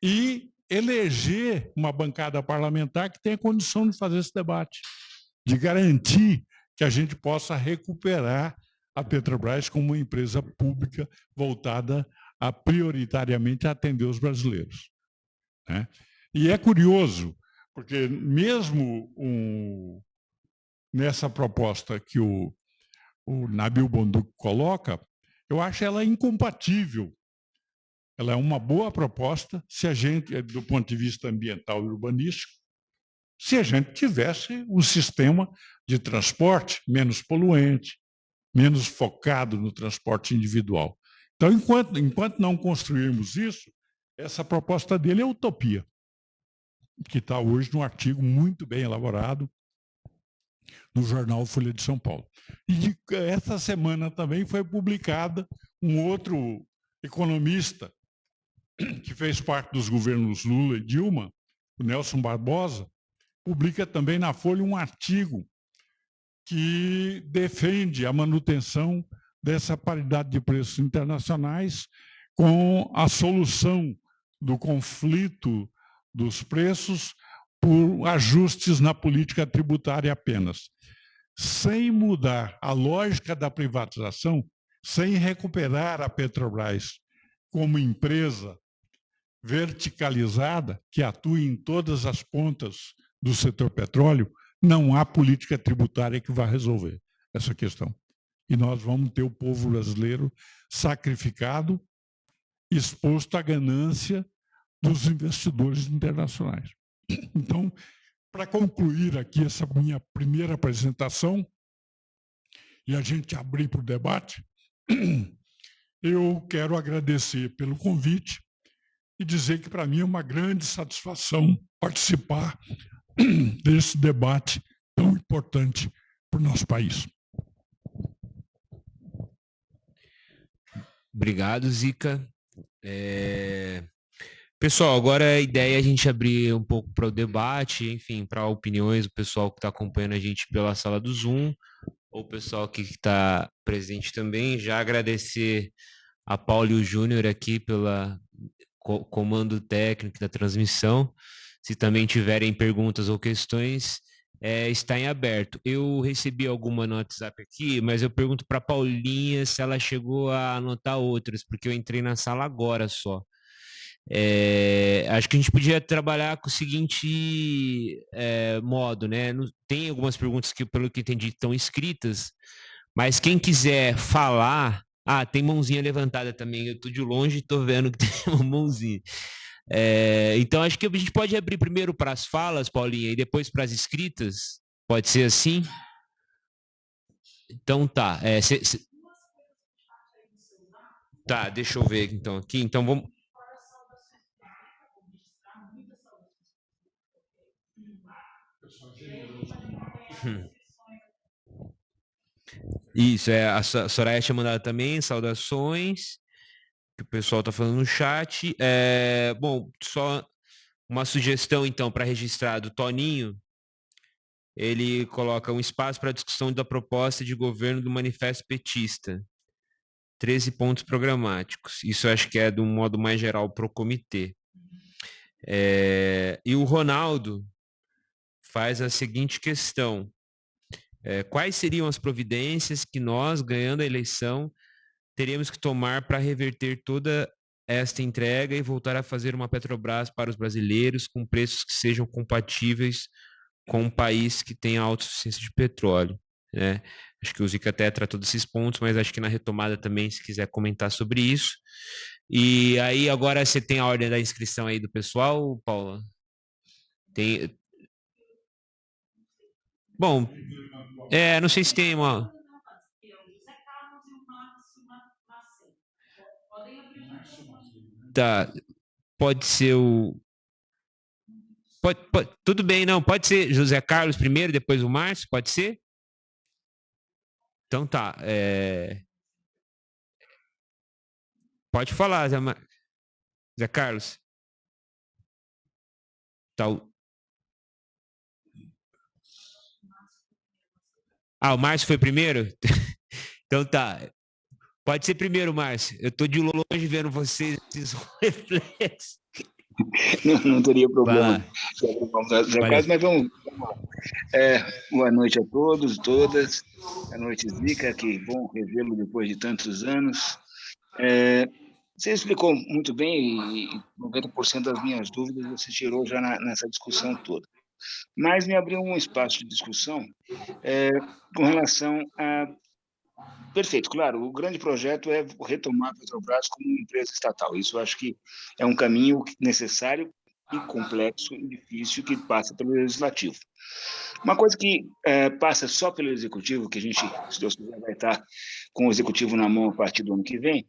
e eleger uma bancada parlamentar que tenha condição de fazer esse debate, de garantir que a gente possa recuperar a Petrobras como uma empresa pública voltada a prioritariamente atender os brasileiros. Né? E é curioso, porque mesmo um, nessa proposta que o, o Nabil Bonduc coloca, eu acho ela incompatível. Ela é uma boa proposta se a gente, do ponto de vista ambiental e urbanístico, se a gente tivesse um sistema de transporte menos poluente, menos focado no transporte individual. Então, enquanto, enquanto não construirmos isso, essa proposta dele é utopia, que está hoje num artigo muito bem elaborado no jornal Folha de São Paulo. E essa semana também foi publicada um outro economista que fez parte dos governos Lula e Dilma, o Nelson Barbosa, publica também na Folha um artigo que defende a manutenção dessa paridade de preços internacionais com a solução do conflito dos preços por ajustes na política tributária apenas. Sem mudar a lógica da privatização, sem recuperar a Petrobras como empresa verticalizada que atua em todas as pontas do setor petróleo, não há política tributária que vá resolver essa questão. E nós vamos ter o povo brasileiro sacrificado, exposto à ganância dos investidores internacionais. Então, para concluir aqui essa minha primeira apresentação, e a gente abrir para o debate, eu quero agradecer pelo convite e dizer que para mim é uma grande satisfação participar desse debate tão importante para o nosso país. Obrigado, Zica. É... Pessoal, agora a ideia é a gente abrir um pouco para o debate, enfim, para opiniões do pessoal que está acompanhando a gente pela sala do Zoom, ou o pessoal que está presente também. Já agradecer a Paulo e o Júnior aqui pela comando técnico da transmissão. Se também tiverem perguntas ou questões, é, está em aberto. Eu recebi alguma no WhatsApp aqui, mas eu pergunto para Paulinha se ela chegou a anotar outras, porque eu entrei na sala agora só. É, acho que a gente podia trabalhar com o seguinte é, modo, né? Tem algumas perguntas que, pelo que entendi, estão escritas, mas quem quiser falar, ah, tem mãozinha levantada também. Eu estou de longe e estou vendo que tem uma mãozinha. É, então, acho que a gente pode abrir primeiro para as falas, Paulinha, e depois para as escritas. Pode ser assim? Então, tá. É, cê, cê... Tá, deixa eu ver então aqui. Então, vamos. Isso, é, a Soraya tinha mandado também, saudações que o pessoal está falando no chat. É, bom, só uma sugestão, então, para registrar do Toninho. Ele coloca um espaço para discussão da proposta de governo do Manifesto Petista. 13 pontos programáticos. Isso acho que é de um modo mais geral para o comitê. É, e o Ronaldo faz a seguinte questão. É, quais seriam as providências que nós, ganhando a eleição, teríamos que tomar para reverter toda esta entrega e voltar a fazer uma Petrobras para os brasileiros com preços que sejam compatíveis com um país que tenha autossuficiência de petróleo. Né? Acho que o Zica até tratou desses pontos, mas acho que na retomada também, se quiser comentar sobre isso. E aí, agora você tem a ordem da inscrição aí do pessoal, Paula? Tem. Bom, é, não sei se tem uma. Tá. Pode ser o. Pode, pode, tudo bem, não. Pode ser José Carlos primeiro, depois o Márcio, pode ser? Então tá. É... Pode falar, Zé, Mar... Zé Carlos. Tá. Ah, o Márcio foi primeiro? então tá. Pode ser primeiro, Márcio. Eu estou de longe vendo vocês, esses reflexos. não, não, teria problema. Mas vamos. É, boa noite a todos todas. Boa noite, Zica. Que bom revê-lo depois de tantos anos. É, você explicou muito bem e 90% das minhas dúvidas você tirou já na, nessa discussão toda. Mas me abriu um espaço de discussão é, com relação a Perfeito, claro. O grande projeto é retomar a Petrobras como uma empresa estatal. Isso acho que é um caminho necessário e complexo e difícil que passa pelo legislativo. Uma coisa que é, passa só pelo executivo, que a gente, se Deus quiser, vai estar com o executivo na mão a partir do ano que vem,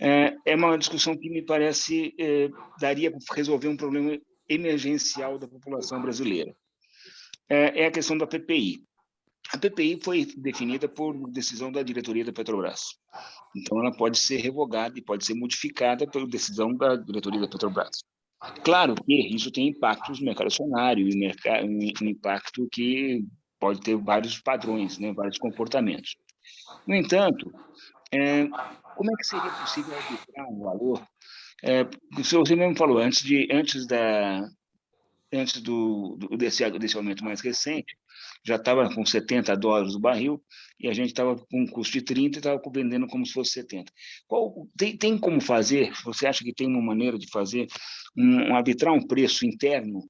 é, é uma discussão que me parece é, daria para resolver um problema emergencial da população brasileira. É, é a questão da PPI. A PPI foi definida por decisão da diretoria da Petrobras. Então, ela pode ser revogada e pode ser modificada pela decisão da diretoria da Petrobras. Claro que isso tem impactos no mercado acionário, um impacto que pode ter vários padrões, né, vários comportamentos. No entanto, é, como é que seria possível arbitrar um valor? É, você mesmo falou, antes, de, antes, da, antes do, do, desse, desse aumento mais recente, já estava com 70 dólares o barril e a gente estava com um custo de 30 e estava vendendo como se fosse 70. Qual, tem, tem como fazer, você acha que tem uma maneira de fazer, um, um arbitrar um preço interno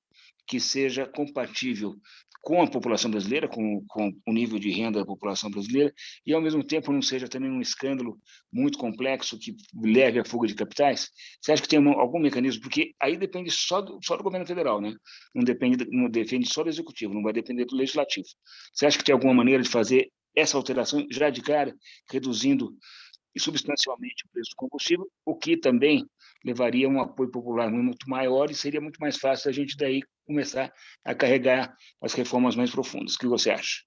que seja compatível com a população brasileira, com, com, o nível de renda da população brasileira, e ao mesmo tempo não seja também um escândalo muito complexo que leve à fuga de capitais? Você acha que tem algum mecanismo? Porque aí depende só do, só do governo federal, né? Não depende, não depende só do executivo, não vai depender do legislativo. Você acha que tem alguma maneira de fazer essa alteração já de cara, reduzindo substancialmente o preço do combustível, o que também levaria um apoio popular muito maior e seria muito mais fácil a gente daí começar a carregar as reformas mais profundas. O que você acha?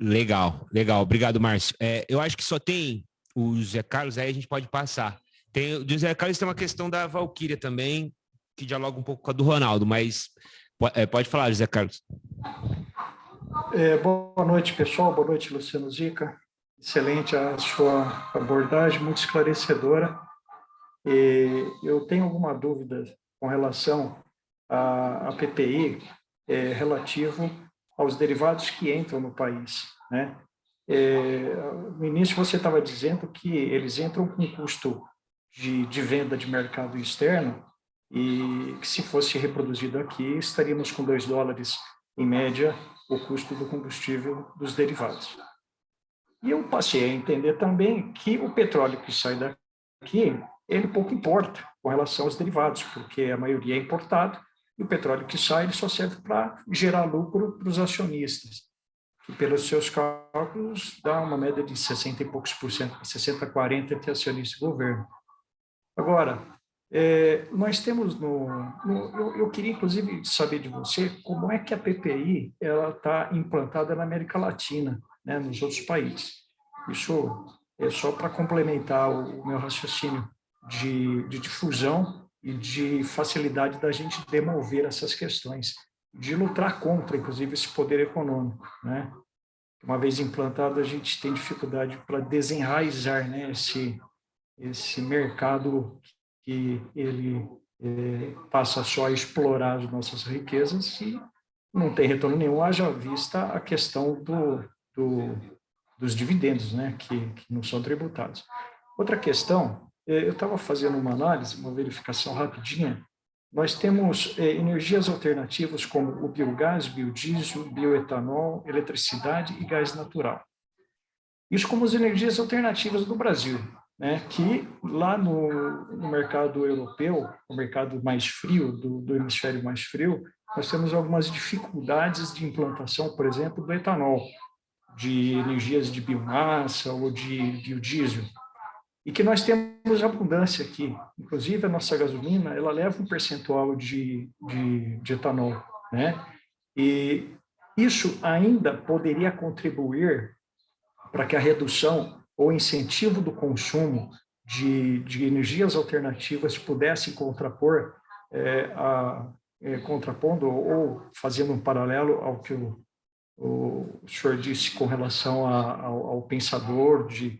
Legal, legal. Obrigado, Márcio. É, eu acho que só tem o Zé Carlos, aí a gente pode passar. Tem, o Zé Carlos tem uma questão da Valquíria também, que dialoga um pouco com a do Ronaldo, mas é, pode falar, José Carlos. É, boa noite, pessoal. Boa noite, Luciano Zica. Excelente a sua abordagem, muito esclarecedora. E eu tenho alguma dúvida com relação à, PPI é, relativo aos derivados que entram no país. Né? É, no início você estava dizendo que eles entram com custo de, de venda de mercado externo e que se fosse reproduzido aqui, estaríamos com 2 dólares, em média, o custo do combustível dos derivados. E eu passei a entender também que o petróleo que sai daqui, ele pouco importa com relação aos derivados, porque a maioria é importado, e o petróleo que sai ele só serve para gerar lucro para os acionistas, que pelos seus cálculos dá uma média de 60 e poucos por cento, 60 a 40 entre acionista e governo. Agora, é, nós temos no, no eu, eu, queria inclusive saber de você como é que a PPI ela está implantada na América Latina, né, nos outros países. Isso é só para complementar o, meu raciocínio de, de difusão e de facilidade da gente demover essas questões, de lutar contra, inclusive, esse poder econômico. Né? Uma vez implantado, a gente tem dificuldade para desenraizar né, esse, esse mercado que ele é, passa só a explorar as nossas riquezas e não tem retorno nenhum, haja vista a questão do, do, dos dividendos, né, que, que não são tributados. Outra questão, é, eu estava fazendo uma análise, uma verificação rapidinha, nós temos é, energias alternativas como o biogás, biodiesel, bioetanol, eletricidade e gás natural. Isso como as energias alternativas do Brasil, né, que lá no, no mercado europeu, o mercado mais frio, do, do hemisfério mais frio, nós temos algumas dificuldades de implantação, por exemplo, do etanol, de energias de biomassa ou de biodiesel, e que nós temos abundância aqui. Inclusive, a nossa gasolina, ela leva um percentual de, de, de etanol, né? E isso ainda poderia contribuir para que a redução ou incentivo do consumo de, de energias alternativas pudesse contrapor, é, a, é, contrapondo ou fazendo um paralelo ao que o, o senhor disse com relação a, ao, ao, pensador de,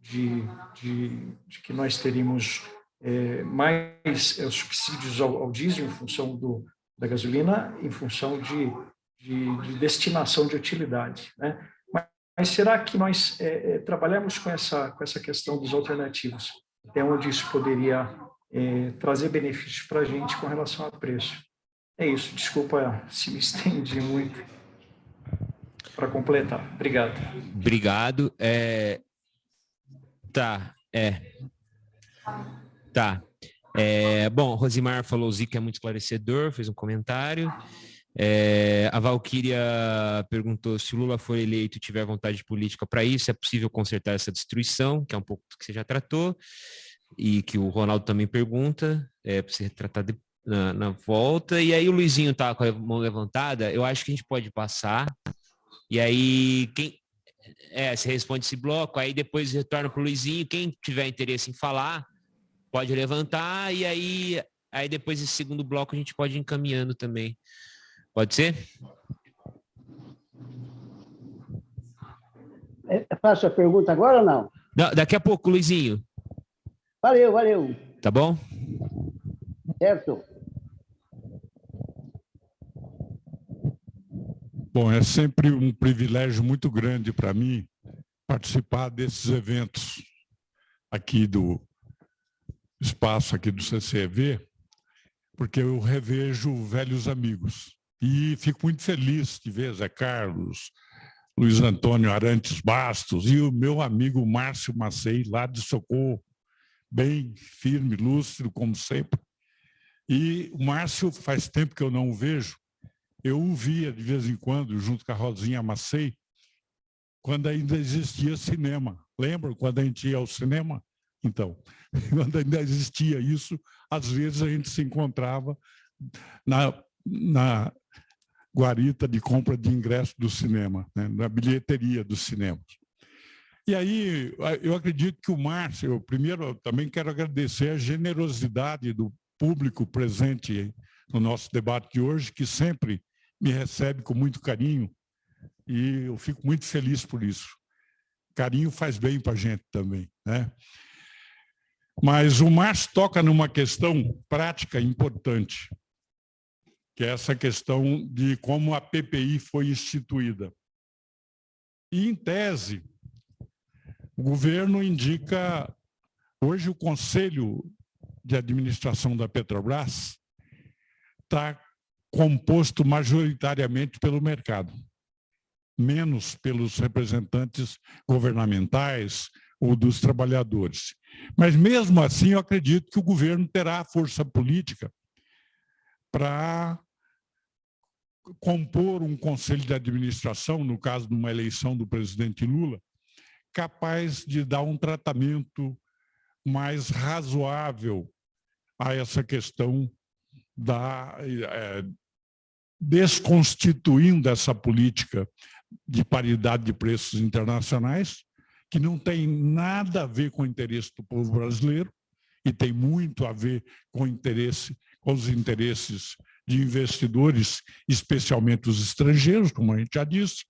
de, de, de que nós teríamos é, mais é, subsídios ao, ao, diesel em função do, da gasolina, em função de, de, de destinação de utilidade. Né? Mas, será que nós é, é, trabalhamos com essa, com essa questão dos alternativos? Até onde isso poderia é, trazer benefícios para a gente com relação a preço? É isso, desculpa se me estendi muito para completar. Obrigado. Obrigado. É... Tá, é. Tá. É, bom, Rosimar falou, Zica é muito esclarecedor, fez um comentário. É, a Valquíria perguntou se Lula for eleito e tiver vontade política para isso, é possível consertar essa destruição, que é um pouco do que você já tratou, e que o Ronaldo também pergunta, é para você tratar de, na, na, volta. E aí o Luizinho tá com a mão levantada, eu acho que a gente pode passar. E aí, quem. É, você responde esse bloco, aí depois retorna para o Luizinho. Quem tiver interesse em falar, pode levantar e aí, aí depois esse segundo bloco a gente pode ir encaminhando também. Pode ser? É, faço a pergunta agora ou não? não? Daqui a pouco, Luizinho. Valeu, valeu. Tá bom? Certo. Bom, é sempre um privilégio muito grande para mim participar desses eventos aqui do espaço aqui do CCV, porque eu revejo velhos amigos. E fico muito feliz de ver Zé Carlos, Luiz Antônio Arantes Bastos e o meu amigo Márcio Macei, lá de Socorro, bem firme, lúcido, como sempre. E o Márcio, faz tempo que eu não o vejo, eu o via de vez em quando, junto com a Rosinha Macei, quando ainda existia cinema. Lembram quando a gente ia ao cinema? Então, quando ainda existia isso, às vezes a gente se encontrava na, na guarita de compra de ingresso do cinema, né? na bilheteria dos cinemas. E aí, eu acredito que o Márcio, primeiro eu também quero agradecer a generosidade do público presente no nosso debate de hoje, que sempre me recebe com muito carinho, e eu fico muito feliz por isso. Carinho faz bem para a gente também. Né? Mas o Márcio toca numa questão prática importante, que é essa questão de como a PPI foi instituída. E, em tese, o governo indica... Hoje, o Conselho de Administração da Petrobras está composto majoritariamente pelo mercado, menos pelos representantes governamentais ou dos trabalhadores. Mas, mesmo assim, eu acredito que o governo terá a força política para compor um conselho de administração, no caso de uma eleição do presidente Lula, capaz de dar um tratamento mais razoável a essa questão da é, desconstituindo essa política de paridade de preços internacionais que não tem nada a ver com o interesse do povo brasileiro e tem muito a ver com interesse, com os interesses de investidores, especialmente os estrangeiros, como a gente já disse.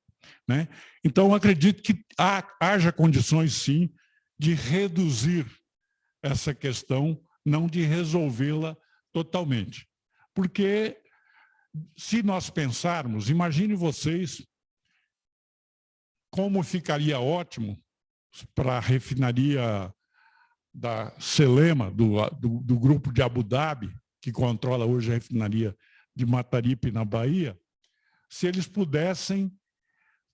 Né? Então, acredito que há, haja condições, sim, de reduzir essa questão, não de resolvê-la totalmente. Porque, se nós pensarmos, imagine vocês como ficaria ótimo para a refinaria da Selema, do, do, do, grupo de Abu Dhabi, que controla hoje a refinaria de Mataripe, na Bahia, se eles pudessem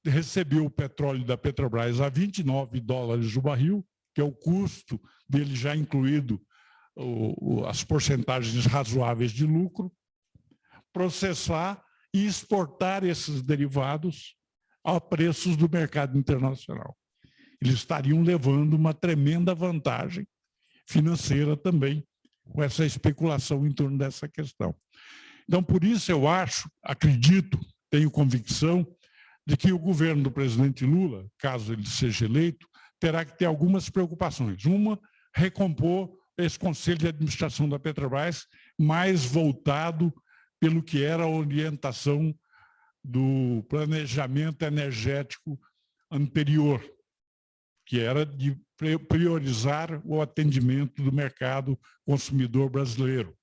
receber o petróleo da Petrobras a 29 dólares o barril, que é o custo dele já incluído as porcentagens razoáveis de lucro, processar e exportar esses derivados a preços do mercado internacional. Eles estariam levando uma tremenda vantagem financeira também com essa especulação em torno dessa questão. Então, por isso eu acho, acredito, tenho convicção de que o governo do presidente Lula, caso ele seja eleito, terá que ter algumas preocupações. Uma, recompor esse conselho de administração da Petrobras mais voltado pelo que era a orientação do planejamento energético anterior, que era de priorizar o atendimento do mercado consumidor brasileiro,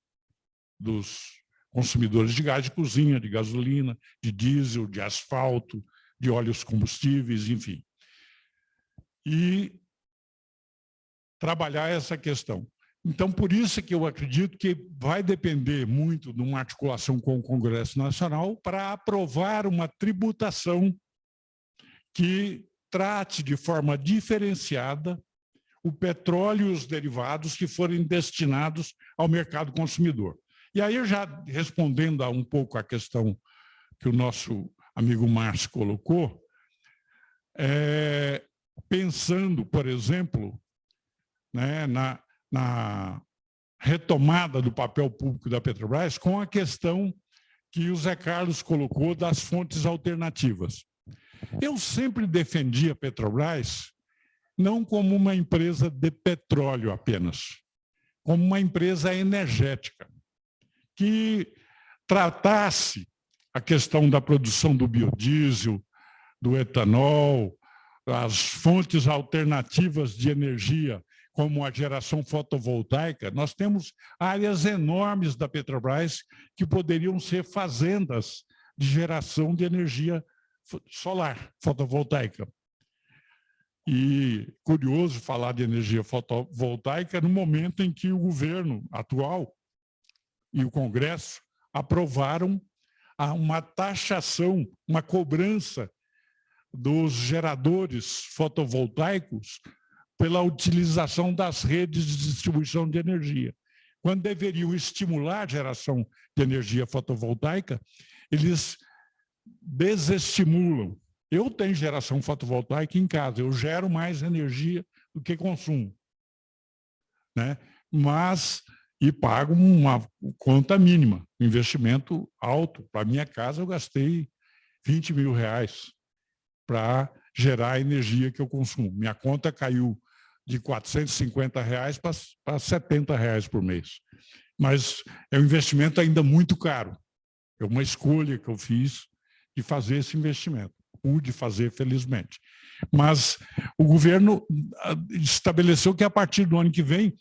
dos consumidores de gás de cozinha, de gasolina, de diesel, de asfalto, de óleos combustíveis, enfim. E trabalhar essa questão. Então, por isso que eu acredito que vai depender muito de uma articulação com o Congresso Nacional para aprovar uma tributação que trate de forma diferenciada o petróleo e os derivados que forem destinados ao mercado consumidor. E aí, já respondendo a um pouco a questão que o nosso amigo Márcio colocou, é, pensando, por exemplo, né, na, na retomada do papel público da Petrobras com a questão que o Zé Carlos colocou das fontes alternativas. Eu sempre defendi a Petrobras não como uma empresa de petróleo apenas, como uma empresa energética, que tratasse a questão da produção do biodiesel, do etanol, as fontes alternativas de energia como a geração fotovoltaica, nós temos áreas enormes da Petrobras que poderiam ser fazendas de geração de energia solar, fotovoltaica. E curioso falar de energia fotovoltaica no momento em que o governo atual e o Congresso aprovaram uma taxação, uma cobrança dos geradores fotovoltaicos pela utilização das redes de distribuição de energia. Quando deveriam estimular a geração de energia fotovoltaica, eles desestimulam. Eu tenho geração fotovoltaica em casa, eu gero mais energia do que consumo. Né? Mas, e pago uma conta mínima, investimento alto. Para minha casa, eu gastei 20 mil reais para gerar a energia que eu consumo. Minha conta caiu de 450 reais para 70 reais por mês. Mas é um investimento ainda muito caro. É uma escolha que eu fiz de fazer esse investimento. Pude fazer, felizmente. Mas o governo ah, estabeleceu que a partir do ano que vem,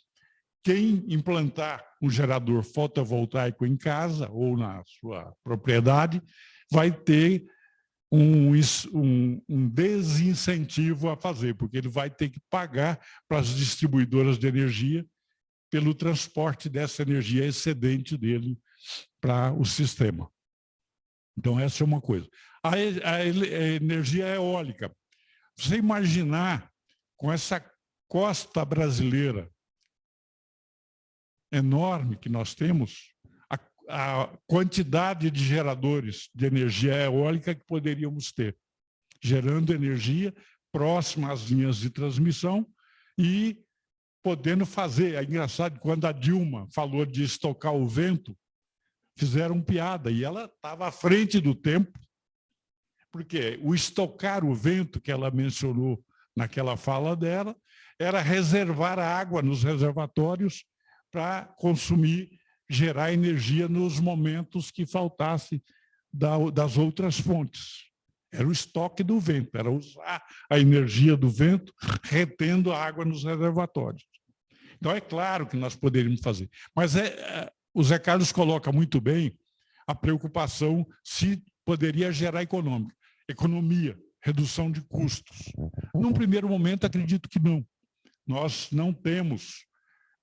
quem implantar um gerador fotovoltaico em casa ou na sua propriedade vai ter um, um, um, desincentivo a fazer, porque ele vai ter que pagar para as distribuidoras de energia pelo transporte dessa energia excedente dele para o sistema. Então, essa é uma coisa. A, a, a energia eólica. Você imaginar com essa costa brasileira enorme que nós temos, a quantidade de geradores de energia eólica que poderíamos ter, gerando energia próxima às linhas de transmissão e podendo fazer. É engraçado, quando a Dilma falou de estocar o vento, fizeram piada, e ela estava à frente do tempo, porque o estocar o vento que ela mencionou naquela fala dela era reservar água nos reservatórios para consumir gerar energia nos momentos que faltasse das outras fontes. Era o estoque do vento, era usar a energia do vento retendo a água nos reservatórios. Então, é claro que nós poderíamos fazer. Mas é, é, o Zé Carlos coloca muito bem a preocupação se poderia gerar econômica, economia, redução de custos. Num primeiro momento, acredito que não. Nós não temos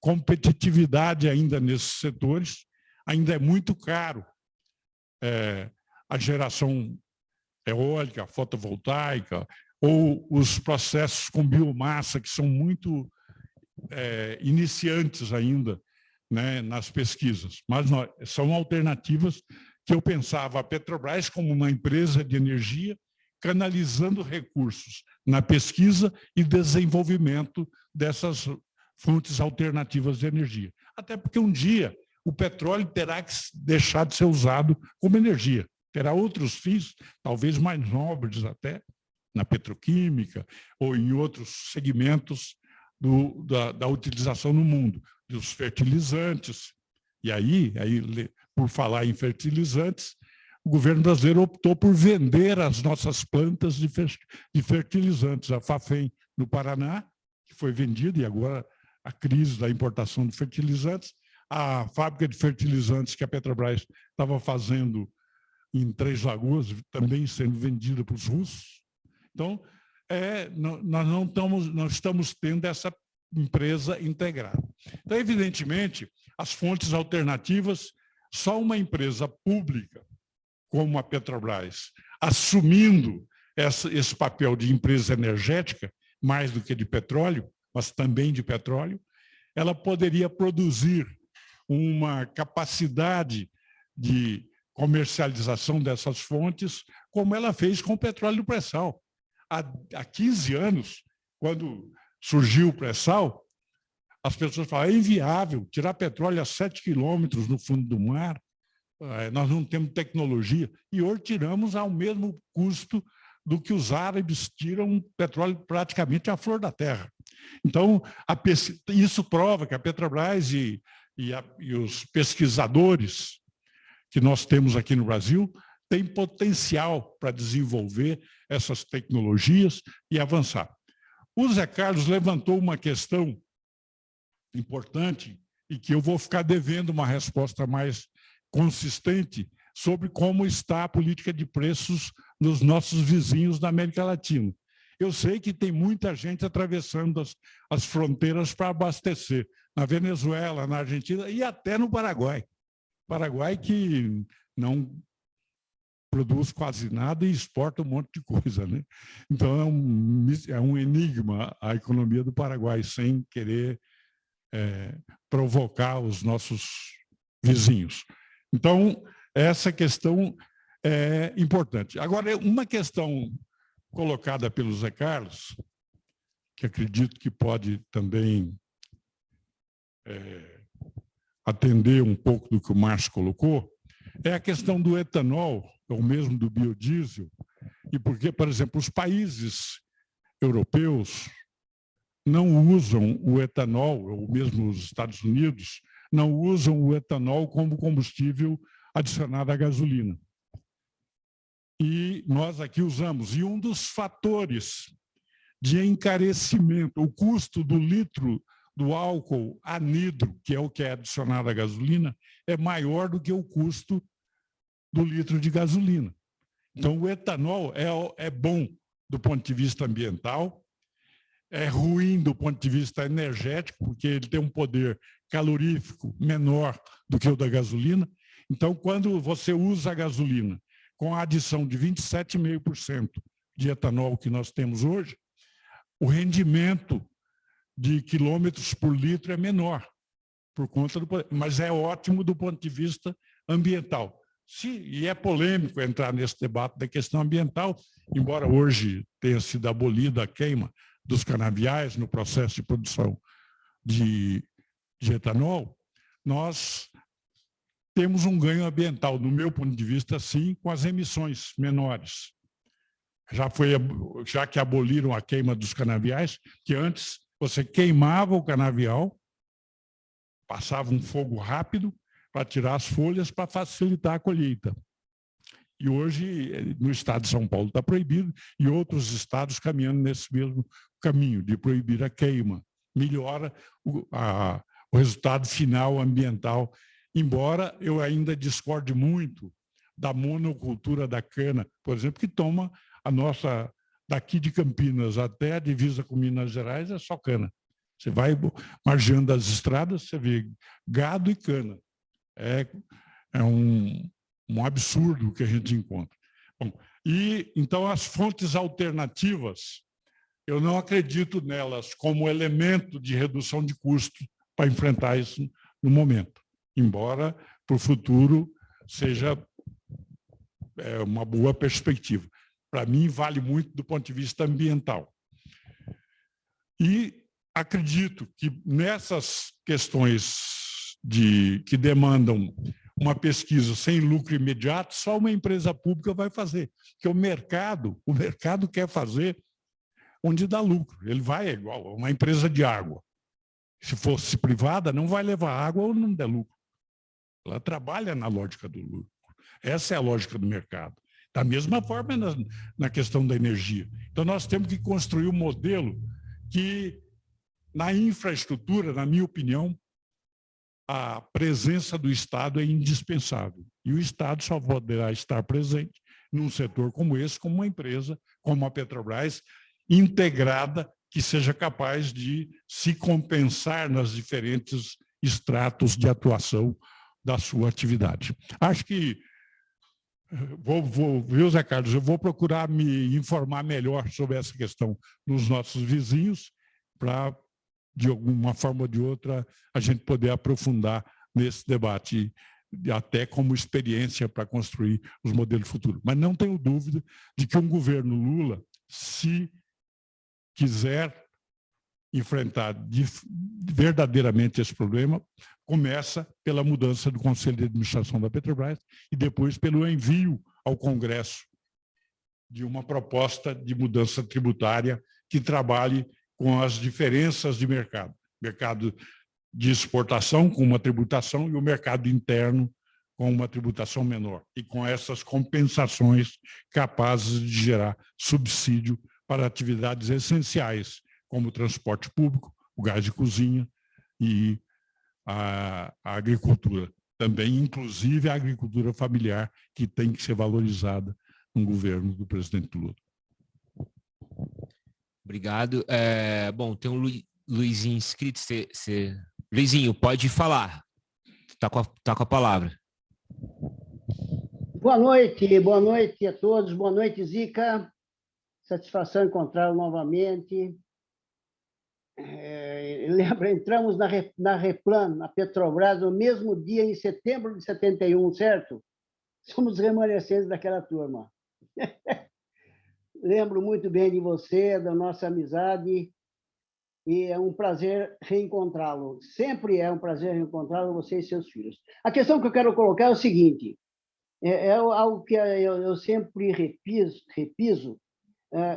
competitividade ainda nesses setores, ainda é muito caro é, a geração eólica, fotovoltaica, ou os processos com biomassa, que são muito é, iniciantes ainda né, nas pesquisas. Mas nós, são alternativas que eu pensava a Petrobras como uma empresa de energia canalizando recursos na pesquisa e desenvolvimento dessas fontes alternativas de energia. Até porque um dia o petróleo terá que deixar de ser usado como energia. Terá outros fins, talvez mais nobres até, na petroquímica ou em outros segmentos do, da, da, utilização no mundo, dos fertilizantes. E aí, aí, por falar em fertilizantes, o governo brasileiro optou por vender as nossas plantas de fertilizantes, a FAFEM, no Paraná, que foi vendida, e agora a crise da importação de fertilizantes, a fábrica de fertilizantes que a Petrobras estava fazendo em Três Lagoas, também sendo vendida para os russos. Então, é, nós não estamos, não estamos tendo essa empresa integrada. Então, evidentemente, as fontes alternativas, só uma empresa pública, como a Petrobras, assumindo essa, esse papel de empresa energética, mais do que de petróleo, mas também de petróleo, ela poderia produzir uma capacidade de comercialização dessas fontes, como ela fez com o petróleo do pré-sal. Há, há 15 anos, quando surgiu o pré-sal, as pessoas falavam, é inviável tirar petróleo a 7 quilômetros no fundo do mar, eh, nós não temos tecnologia, e hoje tiramos ao mesmo custo do que os árabes tiram petróleo praticamente à flor da terra. Então, isso prova que a Petrobras e, e, a, e os pesquisadores que nós temos aqui no Brasil têm potencial para desenvolver essas tecnologias e avançar. O Zé Carlos levantou uma questão importante e que eu vou ficar devendo uma resposta mais consistente sobre como está a política de preços nos nossos vizinhos da América Latina. Eu sei que tem muita gente atravessando as, as fronteiras para abastecer, na Venezuela, na Argentina e até no Paraguai. Paraguai que não produz quase nada e exporta um monte de coisa. Né? Então, é um, é um enigma a economia do Paraguai, sem querer é, provocar os nossos vizinhos. Então, essa questão é importante. Agora, uma questão colocada pelo Zé Carlos, que acredito que pode também é, atender um pouco do que o Márcio colocou, é a questão do etanol, ou mesmo do biodiesel, e porque, por exemplo, os países europeus não usam o etanol, ou mesmo os Estados Unidos, não usam o etanol como combustível adicionado à gasolina. E nós aqui usamos. E um dos fatores de encarecimento, o custo do litro do álcool anidro, que é o que é adicionado à gasolina, é maior do que o custo do litro de gasolina. Então, o etanol é, é bom do ponto de vista ambiental, é ruim do ponto de vista energético, porque ele tem um poder calorífico menor do que o da gasolina. Então, quando você usa a gasolina com a adição de 27,5% de etanol que nós temos hoje, o rendimento de quilômetros por litro é menor, por conta do, mas é ótimo do ponto de vista ambiental. Se, e é polêmico entrar nesse debate da questão ambiental, embora hoje tenha sido abolida a queima dos canaviais no processo de produção de, de etanol, nós temos um ganho ambiental, no meu ponto de vista, sim, com as emissões menores. Já, foi, já que aboliram a queima dos canaviais, que antes você queimava o canavial, passava um fogo rápido para tirar as folhas para facilitar a colheita. E hoje, no estado de São Paulo, está proibido, e outros estados caminhando nesse mesmo caminho, de proibir a queima. Melhora o, a, o resultado final ambiental embora eu ainda discorde muito da monocultura da cana, por exemplo, que toma a nossa, daqui de Campinas até a divisa com Minas Gerais, é só cana. Você vai margeando as estradas, você vê gado e cana. É, é um, um absurdo que a gente encontra. Bom, e, então, as fontes alternativas, eu não acredito nelas como elemento de redução de custo para enfrentar isso no momento embora para o futuro seja é, uma boa perspectiva. Para mim, vale muito do ponto de vista ambiental. E acredito que nessas questões de, que demandam uma pesquisa sem lucro imediato, só uma empresa pública vai fazer. Porque o mercado, o mercado quer fazer onde dá lucro. Ele vai igual uma empresa de água. Se fosse privada, não vai levar água ou não der lucro. Ela trabalha na lógica do lucro. Essa é a lógica do mercado. Da mesma forma na, na questão da energia. Então, nós temos que construir um modelo que na infraestrutura, na minha opinião, a presença do Estado é indispensável. E o Estado só poderá estar presente num setor como esse, como uma empresa, como a Petrobras, integrada, que seja capaz de se compensar nas diferentes estratos de atuação da sua atividade. Acho que, vou, vou, viu, Zé Carlos, eu vou procurar me informar melhor sobre essa questão nos nossos vizinhos, para, de alguma forma ou de outra, a gente poder aprofundar nesse debate até como experiência para construir os modelos futuros. Mas não tenho dúvida de que um governo Lula, se quiser enfrentar verdadeiramente esse problema, começa pela mudança do Conselho de Administração da Petrobras e depois pelo envio ao Congresso de uma proposta de mudança tributária que trabalhe com as diferenças de mercado. Mercado de exportação com uma tributação e o mercado interno com uma tributação menor, e com essas compensações capazes de gerar subsídio para atividades essenciais, como o transporte público, o gás de cozinha e a, a agricultura. Também, inclusive, a agricultura familiar, que tem que ser valorizada no governo do presidente Lula. Obrigado. É, bom, tem um Lu, Luizinho inscrito. Cê, cê... Luizinho, pode falar. Está com, a, tá com a palavra. Boa noite, boa noite a todos. Boa noite, Zica. Satisfação encontrá-lo novamente. É, lembra, entramos na, na Replan, na Petrobras, no mesmo dia, em setembro de 71, certo? Somos remanescentes daquela turma. Lembro muito bem de você, da nossa amizade, e é um prazer reencontrá-lo. Sempre é um prazer reencontrá-lo, você e seus filhos. A questão que eu quero colocar é o seguinte, é, é algo que eu, eu sempre repiso, repiso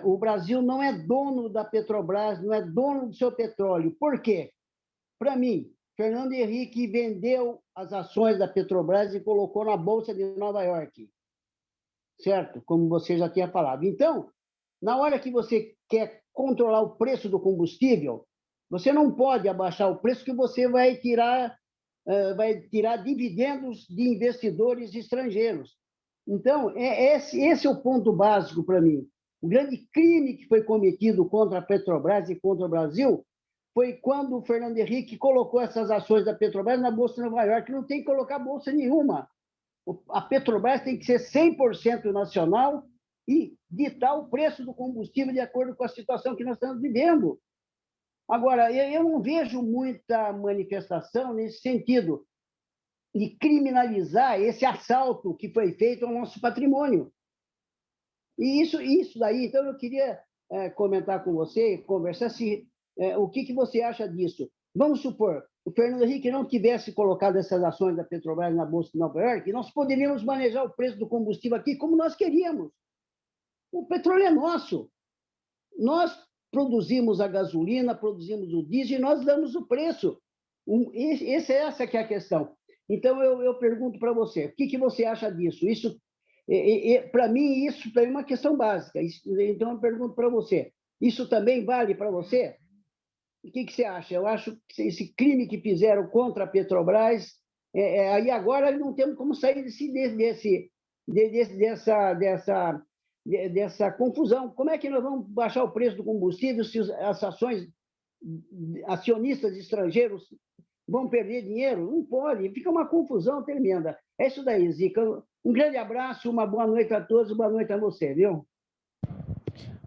o Brasil não é dono da Petrobras, não é dono do seu petróleo. Por quê? Para mim, Fernando Henrique vendeu as ações da Petrobras e colocou na Bolsa de Nova York. Certo? Como você já tinha falado. Então, na hora que você quer controlar o preço do combustível, você não pode abaixar o preço que você vai tirar, vai tirar dividendos de investidores estrangeiros. Então, é esse, esse é o ponto básico para mim. O grande crime que foi cometido contra a Petrobras e contra o Brasil foi quando o Fernando Henrique colocou essas ações da Petrobras na Bolsa de Nova York. Não tem que colocar bolsa nenhuma. A Petrobras tem que ser 100% nacional e ditar o preço do combustível de acordo com a situação que nós estamos vivendo. Agora, eu não vejo muita manifestação nesse sentido de criminalizar esse assalto que foi feito ao nosso patrimônio. E isso, isso daí, então eu queria é, comentar com você, conversar se é, o que, que você acha disso. Vamos supor, o Fernando Henrique não tivesse colocado essas ações da Petrobras na Bolsa de Nova York, nós poderíamos manejar o preço do combustível aqui como nós queríamos. O petróleo é nosso. Nós produzimos a gasolina, produzimos o diesel e nós damos o preço. Um, esse, essa que é a questão. Então, eu, eu pergunto para você, o que, que você acha disso? Isso, para mim, isso é uma questão básica. Então, eu pergunto para você, isso também vale para você? O que, que você acha? Eu acho que esse crime que fizeram contra a Petrobras, é, é, aí agora não temos como sair desse, desse, desse, dessa, dessa dessa confusão. Como é que nós vamos baixar o preço do combustível se as ações acionistas estrangeiros vão perder dinheiro? Não pode, fica uma confusão tremenda. É isso daí, Zica. Um grande abraço, uma boa noite a todos, boa noite a você, viu?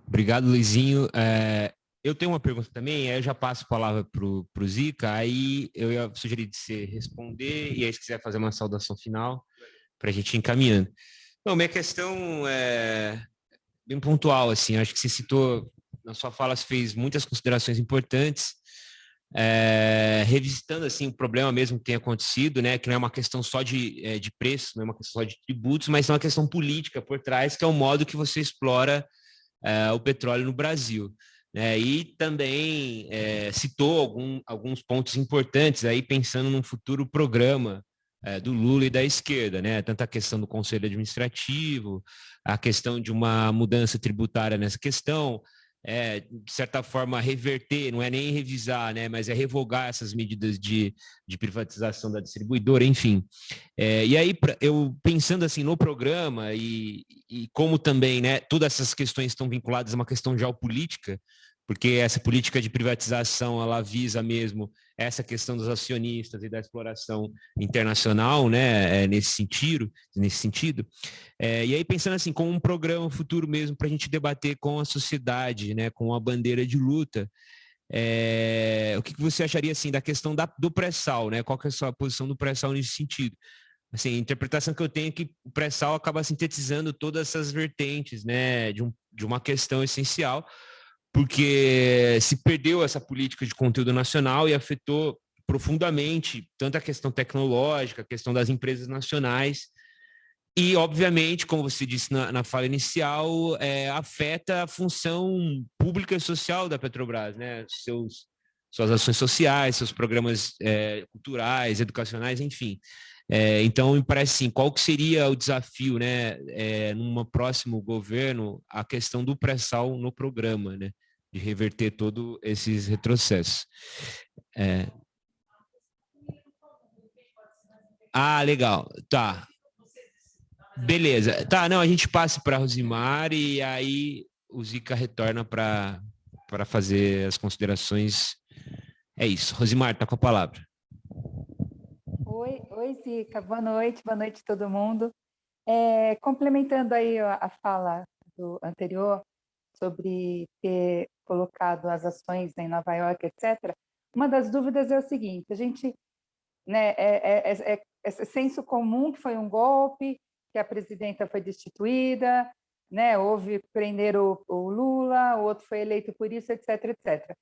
Obrigado, Luizinho. É, eu tenho uma pergunta também, aí eu já passo a palavra para o Zica, aí eu ia sugerir de você responder, e aí se quiser fazer uma saudação final, para a gente ir encaminhando. Não, minha questão é bem pontual, assim, acho que você citou, na sua fala, você fez muitas considerações importantes, é, revisitando, assim, o problema mesmo que tem acontecido, né, que não é uma questão só de, é, de preço, não é uma questão só de tributos, mas é uma questão política por trás, que é o modo que você explora é, o petróleo no Brasil. Né, e também é, citou algum, alguns pontos importantes aí pensando num futuro programa é, do Lula e da esquerda, né? Tanto a questão do conselho administrativo, a questão de uma mudança tributária nessa questão, é, de certa forma, reverter, não é nem revisar, né, mas é revogar essas medidas de, de privatização da distribuidora, enfim. É, e aí, pra, eu pensando assim no programa e, e como também, né, todas essas questões estão vinculadas a uma questão geopolítica, porque essa política de privatização ela visa mesmo essa questão dos acionistas e da exploração internacional, né, é, nesse sentido, nesse sentido. É, e aí pensando assim, com um programa futuro mesmo para a gente debater com a sociedade, né, com a bandeira de luta, é, o que, que você acharia assim da questão da, do pré-sal, né? Qual que é a sua posição do pré-sal nesse sentido? Assim, a interpretação que eu tenho é que o pré-sal acaba sintetizando todas essas vertentes, né, de, um, de uma questão essencial, porque se perdeu essa política de conteúdo nacional e afetou profundamente tanto a questão tecnológica, a questão das empresas nacionais, e, obviamente, como você disse na, na fala inicial, é, afeta a função pública e social da Petrobras, né? Seus, suas ações sociais, seus programas é, culturais, educacionais, enfim. É, então, me parece assim, qual que seria o desafio, né, é, num próximo governo, a questão do pré-sal no programa, né, de reverter todos esses retrocessos. É... Ah, legal, tá. Beleza, tá, não, a gente passa para Rosimar e aí o Zica retorna para fazer as considerações. É isso, Rosimar, tá com a palavra. Oi, oi, Zica. Boa noite, boa noite todo mundo. É, complementando aí a fala do anterior sobre ter colocado as ações em Nova York, etc., uma das dúvidas é o seguinte, a gente, né, é, é, é, é senso comum que foi um golpe, que a presidenta foi destituída, né, houve prender o, o Lula, o outro foi eleito por isso, etc, etc.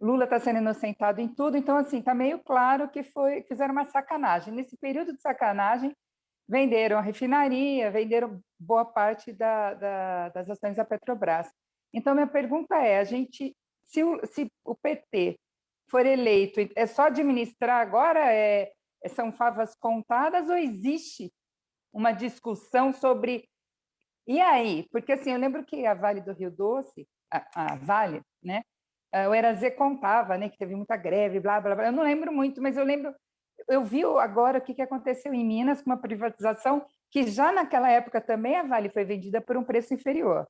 Lula está sendo inocentado em tudo, então, assim, está meio claro que foi, fizeram uma sacanagem. Nesse período de sacanagem, venderam a refinaria, venderam boa parte da, da, das ações da Petrobras. Então, minha pergunta é, a gente, se o, se o PT for eleito, é só administrar agora, é, são favas contadas ou existe uma discussão sobre... E aí? Porque, assim, eu lembro que a Vale do Rio Doce, a, a Vale, né, o Erazê contava né, que teve muita greve, blá, blá, blá. Eu não lembro muito, mas eu lembro... Eu vi agora o que aconteceu em Minas com uma privatização que já naquela época também a Vale foi vendida por um preço inferior.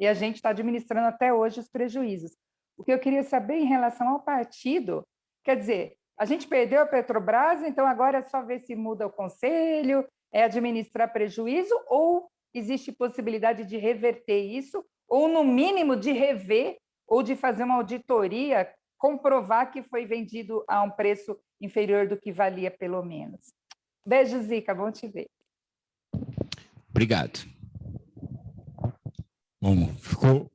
E a gente está administrando até hoje os prejuízos. O que eu queria saber em relação ao partido, quer dizer, a gente perdeu a Petrobras, então agora é só ver se muda o conselho, é administrar prejuízo ou existe possibilidade de reverter isso, ou no mínimo de rever ou de fazer uma auditoria, comprovar que foi vendido a um preço inferior do que valia, pelo menos. Beijo, Zica, bom te ver. Obrigado. Bom, ficou...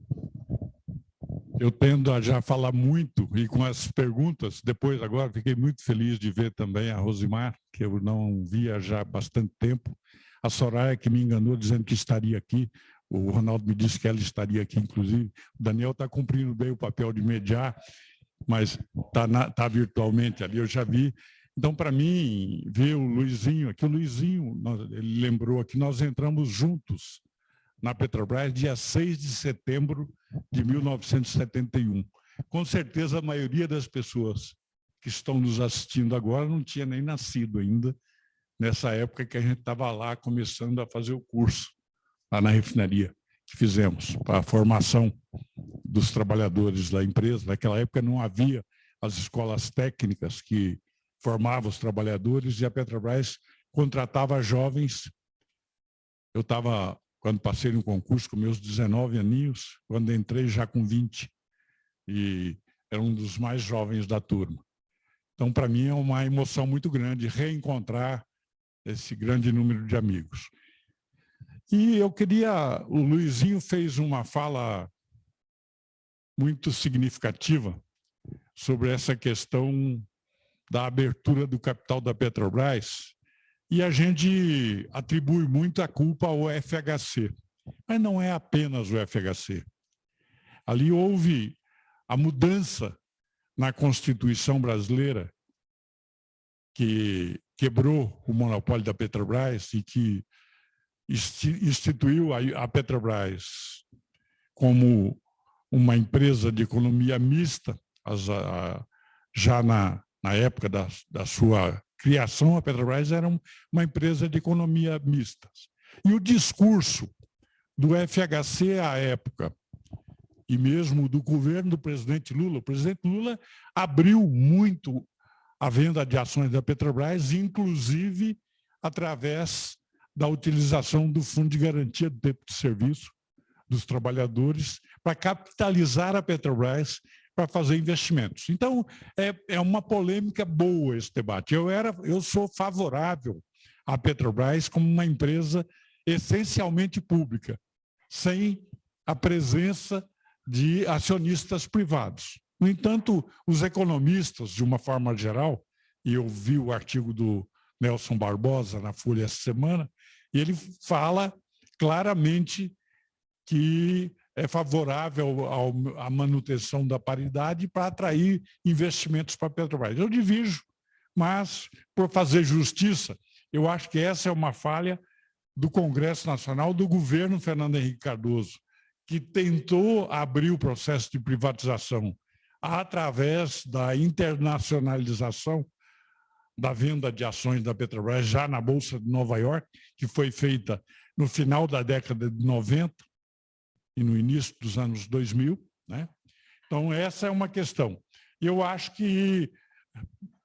Eu tendo a já falar muito e com as perguntas, depois agora fiquei muito feliz de ver também a Rosimar, que eu não via já há bastante tempo, a Soraya que me enganou dizendo que estaria aqui, o Ronaldo me disse que ela estaria aqui, inclusive. O Daniel está cumprindo bem o papel de mediar, mas está tá virtualmente ali, eu já vi. Então, para mim, ver o Luizinho aqui, o Luizinho, ele lembrou que nós entramos juntos na Petrobras dia 6 de setembro de 1971. Com certeza, a maioria das pessoas que estão nos assistindo agora não tinha nem nascido ainda, nessa época que a gente estava lá começando a fazer o curso, lá na refinaria, que fizemos, para a formação dos trabalhadores da empresa. Naquela época não havia as escolas técnicas que formavam os trabalhadores e a Petrobras contratava jovens. Eu estava quando passei no concurso com meus 19 aninhos, quando entrei já com 20, e era um dos mais jovens da turma. Então, para mim, é uma emoção muito grande reencontrar esse grande número de amigos. E eu queria... O Luizinho fez uma fala muito significativa sobre essa questão da abertura do capital da Petrobras e a gente atribui muita culpa ao FHC. Mas não é apenas o FHC. Ali houve a mudança na Constituição brasileira que quebrou o monopólio da Petrobras e que instituiu a Petrobras como uma empresa de economia mista, já na, na época da, da sua criação, a Petrobras era uma empresa de economia mista. E o discurso do FHC à época, e mesmo do governo do presidente Lula, o presidente Lula abriu muito a venda de ações da Petrobras, inclusive através da utilização do Fundo de Garantia do Tempo de Serviço dos Trabalhadores para capitalizar a Petrobras para fazer investimentos. Então, é, é uma polêmica boa esse debate. Eu, era, eu sou favorável à Petrobras como uma empresa essencialmente pública, sem a presença de acionistas privados. No entanto, os economistas, de uma forma geral, e eu vi o artigo do Nelson Barbosa na Folha essa semana, e ele fala claramente que é favorável à manutenção da paridade para atrair investimentos para a Petrobras. Eu divido, mas, por fazer justiça, eu acho que essa é uma falha do Congresso Nacional, do governo Fernando Henrique Cardoso, que tentou abrir o processo de privatização através da internacionalização da venda de ações da Petrobras já na Bolsa de Nova York, que foi feita no final da década de 90 e no início dos anos 2000. Né? Então, essa é uma questão. Eu acho que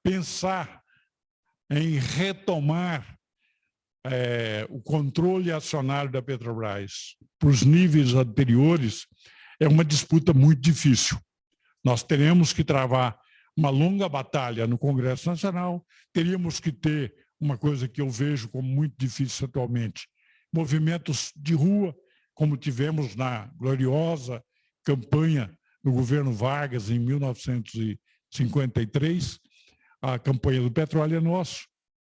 pensar em retomar é, o controle acionário da Petrobras para os níveis anteriores é uma disputa muito difícil. Nós teremos que travar uma longa batalha no Congresso Nacional, teríamos que ter uma coisa que eu vejo como muito difícil atualmente, movimentos de rua, como tivemos na gloriosa campanha do governo Vargas em 1953, a campanha do petróleo é nosso,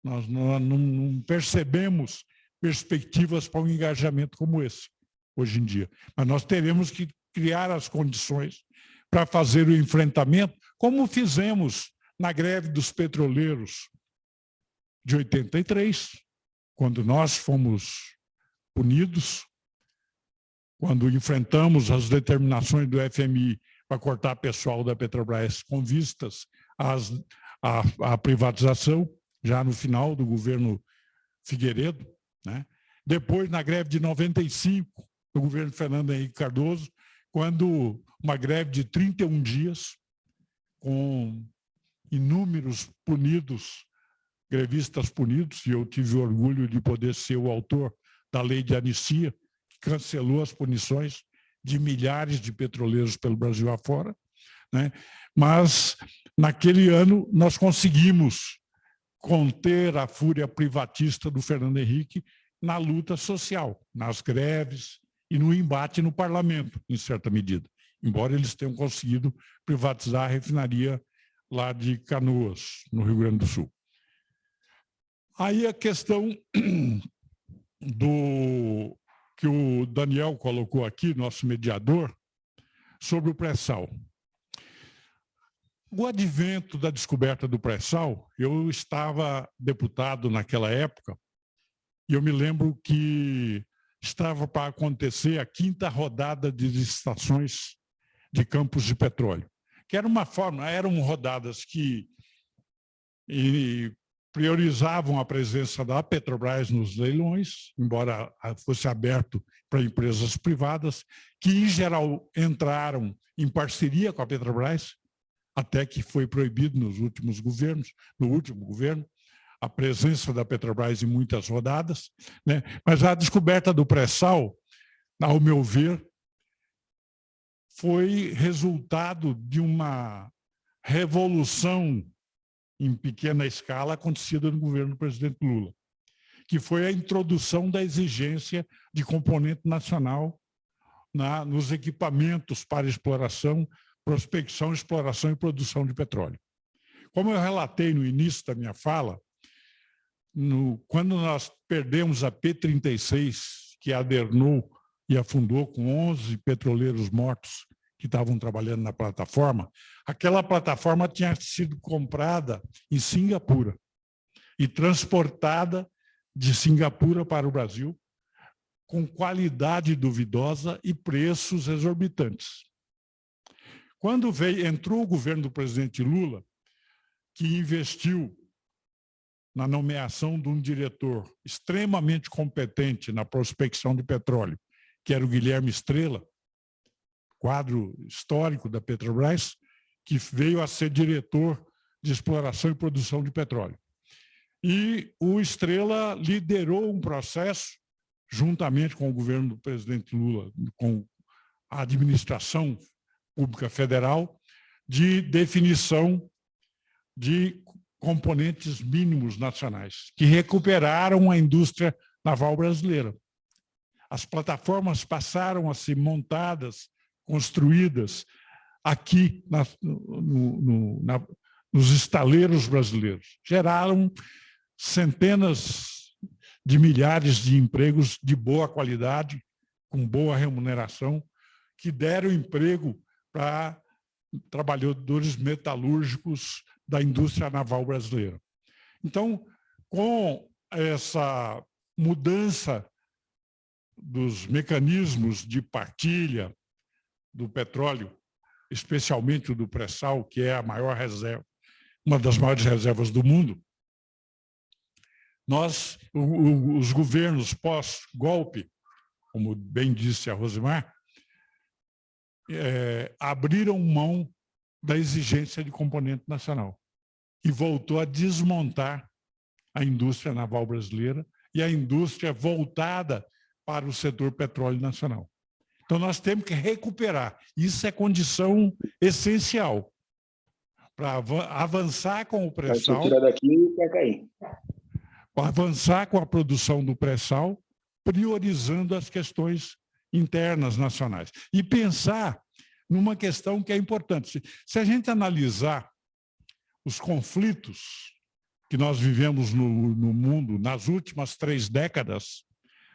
nós não, não percebemos perspectivas para um engajamento como esse, hoje em dia. Mas nós teremos que criar as condições para fazer o enfrentamento, como fizemos na greve dos petroleiros de 83, quando nós fomos punidos, quando enfrentamos as determinações do FMI para cortar pessoal da Petrobras com vistas às, à, à privatização, já no final do governo Figueiredo, né? depois na greve de 95, do governo Fernando Henrique Cardoso, quando uma greve de 31 dias, com inúmeros punidos, grevistas punidos, e eu tive orgulho de poder ser o autor da lei de anistia, que cancelou as punições de milhares de petroleiros pelo Brasil afora, né? mas naquele ano nós conseguimos conter a fúria privatista do Fernando Henrique na luta social, nas greves e no embate no parlamento, em certa medida, embora eles tenham conseguido privatizar a refinaria lá de Canoas, no Rio Grande do Sul. Aí a questão do que o Daniel colocou aqui, nosso mediador, sobre o pré-sal. O advento da descoberta do pré-sal, eu estava deputado naquela época, e eu me lembro que estava para acontecer a quinta rodada de licitações de campos de petróleo, que era uma forma, eram rodadas que priorizavam a presença da Petrobras nos leilões, embora fosse aberto para empresas privadas, que em geral entraram em parceria com a Petrobras, até que foi proibido nos últimos governos, no último governo, a presença da Petrobras em muitas rodadas, né? mas a descoberta do pré-sal, ao meu ver, foi resultado de uma revolução em pequena escala acontecida no governo do presidente Lula, que foi a introdução da exigência de componente nacional na, nos equipamentos para exploração prospecção, exploração e produção de petróleo. Como eu relatei no início da minha fala, no, quando nós perdemos a P-36, que adernou e afundou com 11 petroleiros mortos que estavam trabalhando na plataforma, aquela plataforma tinha sido comprada em Singapura e transportada de Singapura para o Brasil com qualidade duvidosa e preços exorbitantes. Quando veio, entrou o governo do presidente Lula, que investiu na nomeação de um diretor extremamente competente na prospecção de petróleo, que era o Guilherme Estrela, quadro histórico da Petrobras, que veio a ser diretor de exploração e produção de petróleo. E o Estrela liderou um processo, juntamente com o governo do presidente Lula, com a administração pública federal, de definição de componentes mínimos nacionais, que recuperaram a indústria naval brasileira. As plataformas passaram a ser montadas, construídas aqui na, no, no, na, nos estaleiros brasileiros. Geraram centenas de milhares de empregos de boa qualidade, com boa remuneração, que deram emprego para trabalhadores metalúrgicos da indústria naval brasileira. Então, com essa mudança dos mecanismos de partilha do petróleo, especialmente do pré-sal, que é a maior reserva, uma das maiores reservas do mundo, nós, os governos pós-golpe, como bem disse a Rosimar, é, abriram mão da exigência de componente nacional e voltou a desmontar a indústria naval brasileira e a indústria voltada para o setor petróleo nacional. Então, nós temos que recuperar. Isso é condição essencial para avançar com o pré-sal. e. Avançar com a produção do pré-sal, priorizando as questões internas nacionais. E pensar numa questão que é importante. Se a gente analisar os conflitos que nós vivemos no, no mundo nas últimas três décadas,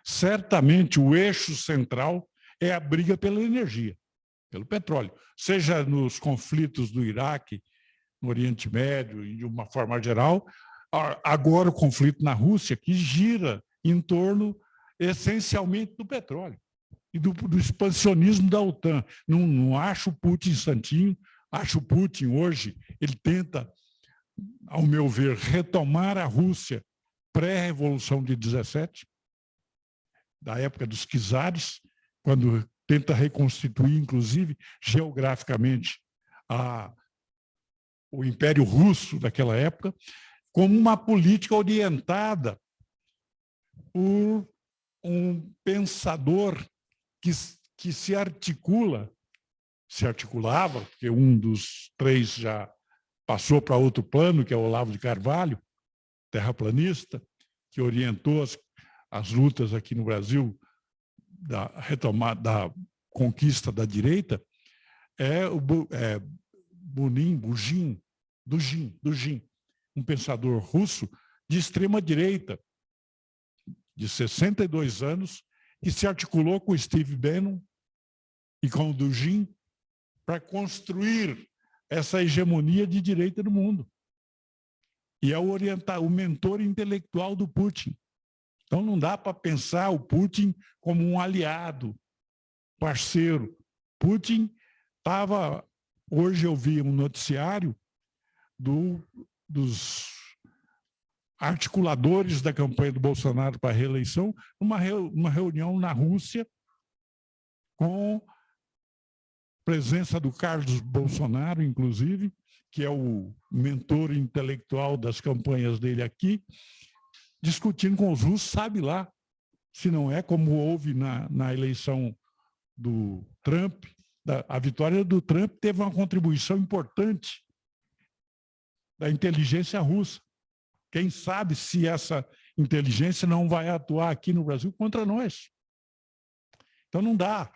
certamente o eixo central é a briga pela energia, pelo petróleo, seja nos conflitos do Iraque, no Oriente Médio e de uma forma geral, agora o conflito na Rússia, que gira em torno essencialmente do petróleo e do, do expansionismo da OTAN. Não, não acho Putin santinho, acho o Putin hoje, ele tenta, ao meu ver, retomar a Rússia pré-revolução de 17, da época dos czares, quando tenta reconstituir, inclusive, geograficamente, a, o Império Russo daquela época, como uma política orientada por um pensador que, que se articula, se articulava, porque um dos três já passou para outro plano, que é o Olavo de Carvalho, terraplanista, que orientou as, as lutas aqui no Brasil da retomada, da conquista da direita, é o é, Bunin, Bujin, Dugin, Dugin, um pensador russo de extrema direita, de 62 anos, que se articulou com Steve Bannon e com o Dugin para construir essa hegemonia de direita no mundo. E é o, orientar, o mentor intelectual do Putin. Então não dá para pensar o Putin como um aliado, parceiro. Putin estava... Hoje eu vi um noticiário do, dos articuladores da campanha do Bolsonaro para a reeleição, uma, uma reunião na Rússia com presença do Carlos Bolsonaro, inclusive, que é o mentor intelectual das campanhas dele aqui, discutindo com os russos, sabe lá, se não é como houve na, na eleição do Trump, da, a vitória do Trump teve uma contribuição importante da inteligência russa. Quem sabe se essa inteligência não vai atuar aqui no Brasil contra nós. Então não dá.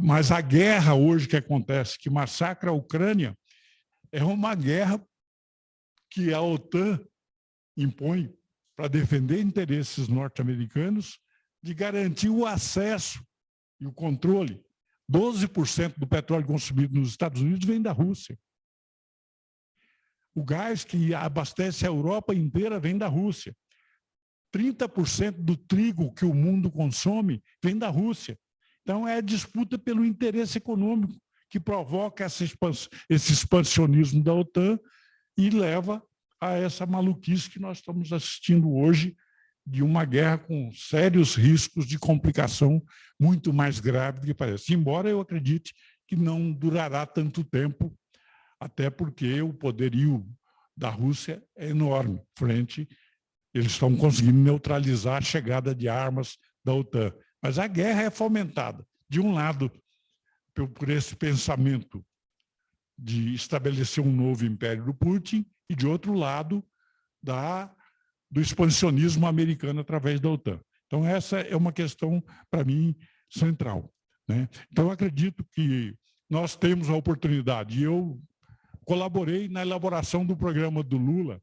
Mas a guerra hoje que acontece, que massacra a Ucrânia, é uma guerra que a OTAN impõe para defender interesses norte-americanos de garantir o acesso e o controle. 12% do petróleo consumido nos Estados Unidos vem da Rússia. O gás que abastece a Europa inteira vem da Rússia. 30% do trigo que o mundo consome vem da Rússia. Então, é disputa pelo interesse econômico que provoca esse expansionismo da OTAN e leva a essa maluquice que nós estamos assistindo hoje de uma guerra com sérios riscos de complicação muito mais grave do que parece. Embora eu acredite que não durará tanto tempo, até porque o poderio da Rússia é enorme frente eles estão conseguindo neutralizar a chegada de armas da OTAN. Mas a guerra é fomentada, de um lado, por esse pensamento de estabelecer um novo império do Putin, e de outro lado, da, do expansionismo americano através da OTAN. Então, essa é uma questão, para mim, central. Né? Então, acredito que nós temos a oportunidade, eu colaborei na elaboração do programa do Lula,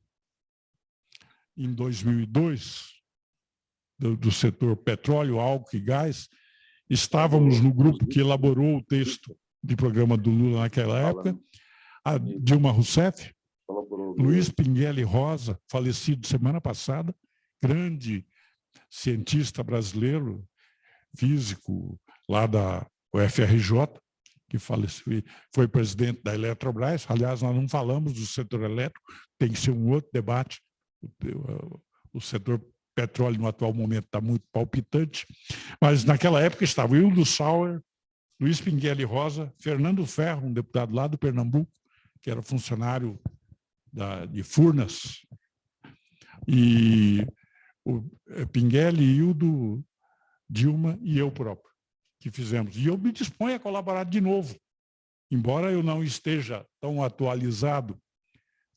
em 2002, do, do setor petróleo, álcool e gás, estávamos no grupo que elaborou o texto de programa do Lula naquela época, a Dilma Rousseff, Luiz Pinguelli Rosa, falecido semana passada, grande cientista brasileiro, físico lá da UFRJ, que faleceu, foi presidente da Eletrobras. Aliás, nós não falamos do setor elétrico, tem que ser um outro debate. O, o setor petróleo no atual momento está muito palpitante, mas naquela época estava Hildo Sauer, Luiz Pinguelli Rosa, Fernando Ferro, um deputado lá do Pernambuco, que era funcionário da, de Furnas, e o é, Pinguelli, Hildo, Dilma e eu próprio, que fizemos. E eu me disponho a colaborar de novo, embora eu não esteja tão atualizado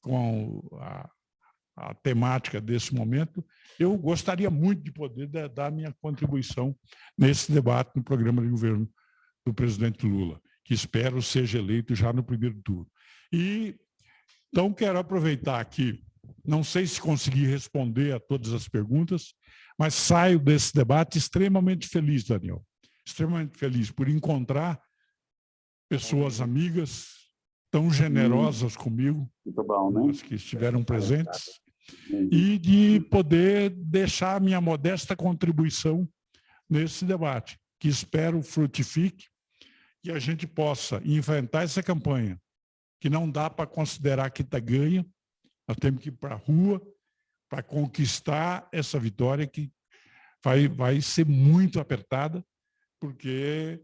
com a, a temática desse momento, eu gostaria muito de poder dar minha contribuição nesse debate no programa de governo do presidente Lula, que espero seja eleito já no primeiro turno. E, então, quero aproveitar aqui, não sei se consegui responder a todas as perguntas, mas saio desse debate extremamente feliz, Daniel, extremamente feliz por encontrar pessoas amigas tão generosas comigo, bom, né? que estiveram presentes, e de poder deixar a minha modesta contribuição nesse debate, que espero frutifique e a gente possa enfrentar essa campanha, que não dá para considerar que está ganha, nós temos que ir para a rua para conquistar essa vitória que vai, vai ser muito apertada, porque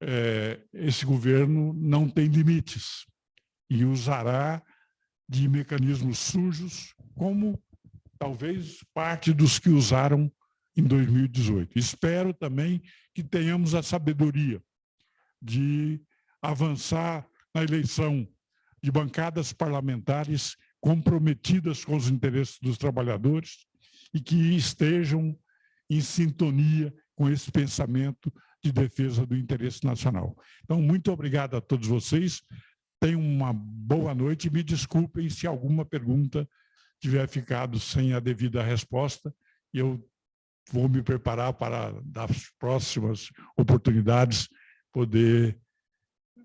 é, esse governo não tem limites e usará de mecanismos sujos, como talvez parte dos que usaram em 2018. Espero também que tenhamos a sabedoria de avançar na eleição de bancadas parlamentares comprometidas com os interesses dos trabalhadores e que estejam em sintonia com esse pensamento de defesa do interesse nacional. Então, muito obrigado a todos vocês. Tenham uma boa noite e me desculpem se alguma pergunta tiver ficado sem a devida resposta. Eu vou me preparar para, das próximas oportunidades, poder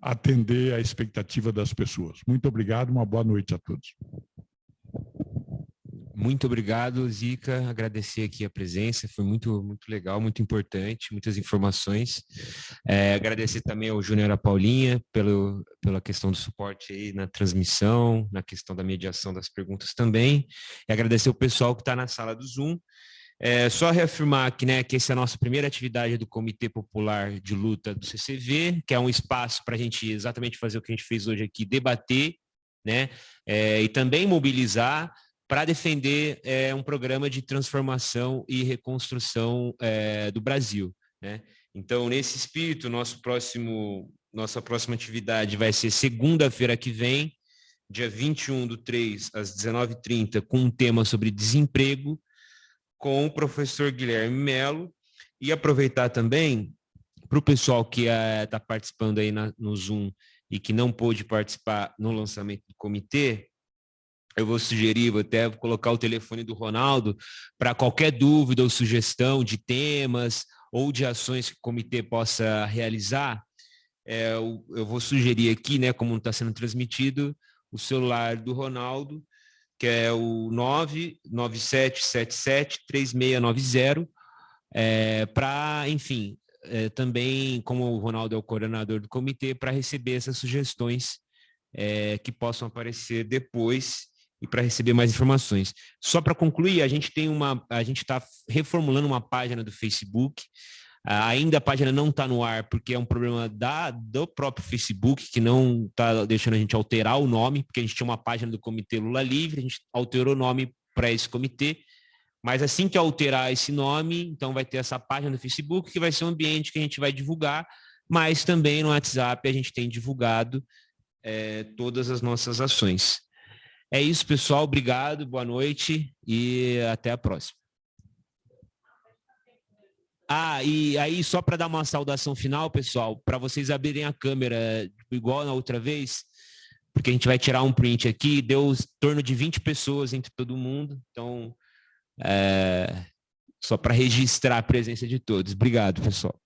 atender à expectativa das pessoas. Muito obrigado, uma boa noite a todos. Muito obrigado, Zica. Agradecer aqui a presença, foi muito, muito legal, muito importante, muitas informações. É, agradecer também ao Júnior e a Paulinha pelo, pela questão do suporte aí na transmissão, na questão da mediação das perguntas também. E agradecer o pessoal que está na sala do Zoom. É, só reafirmar aqui, né, que essa é a nossa primeira atividade do Comitê Popular de Luta do CCV, que é um espaço para a gente exatamente fazer o que a gente fez hoje aqui, debater, né, é, e também mobilizar para defender é, um programa de transformação e reconstrução é, do Brasil. Né? Então, nesse espírito, nosso próximo, nossa próxima atividade vai ser segunda-feira que vem, dia 21 do 3 às 19h30, com um tema sobre desemprego, com o professor Guilherme Melo, e aproveitar também para o pessoal que está é, participando aí na, no Zoom e que não pôde participar no lançamento do comitê, eu vou sugerir, vou até colocar o telefone do Ronaldo para qualquer dúvida ou sugestão de temas ou de ações que o comitê possa realizar. É, eu, eu, vou sugerir aqui, né, como está sendo transmitido, o celular do Ronaldo, que é o 997773690, é, para, enfim, é, também, como o Ronaldo é o coordenador do comitê, para receber essas sugestões é, que possam aparecer depois e para receber mais informações. Só para concluir, a gente tem uma, a gente está reformulando uma página do Facebook. Uh, ainda a página não está no ar porque é um problema da, do próprio Facebook que não está deixando a gente alterar o nome, porque a gente tinha uma página do Comitê Lula Livre, a gente alterou o nome para esse comitê. Mas assim que alterar esse nome, então vai ter essa página do Facebook que vai ser um ambiente que a gente vai divulgar, mas também no WhatsApp a gente tem divulgado é, todas as nossas ações. É isso, pessoal. Obrigado, boa noite e até a próxima. Ah, e aí só para dar uma saudação final, pessoal, para vocês abrirem a câmera igual na outra vez, porque a gente vai tirar um print aqui, deu em torno de 20 pessoas entre todo mundo, então é, só para registrar a presença de todos. Obrigado, pessoal.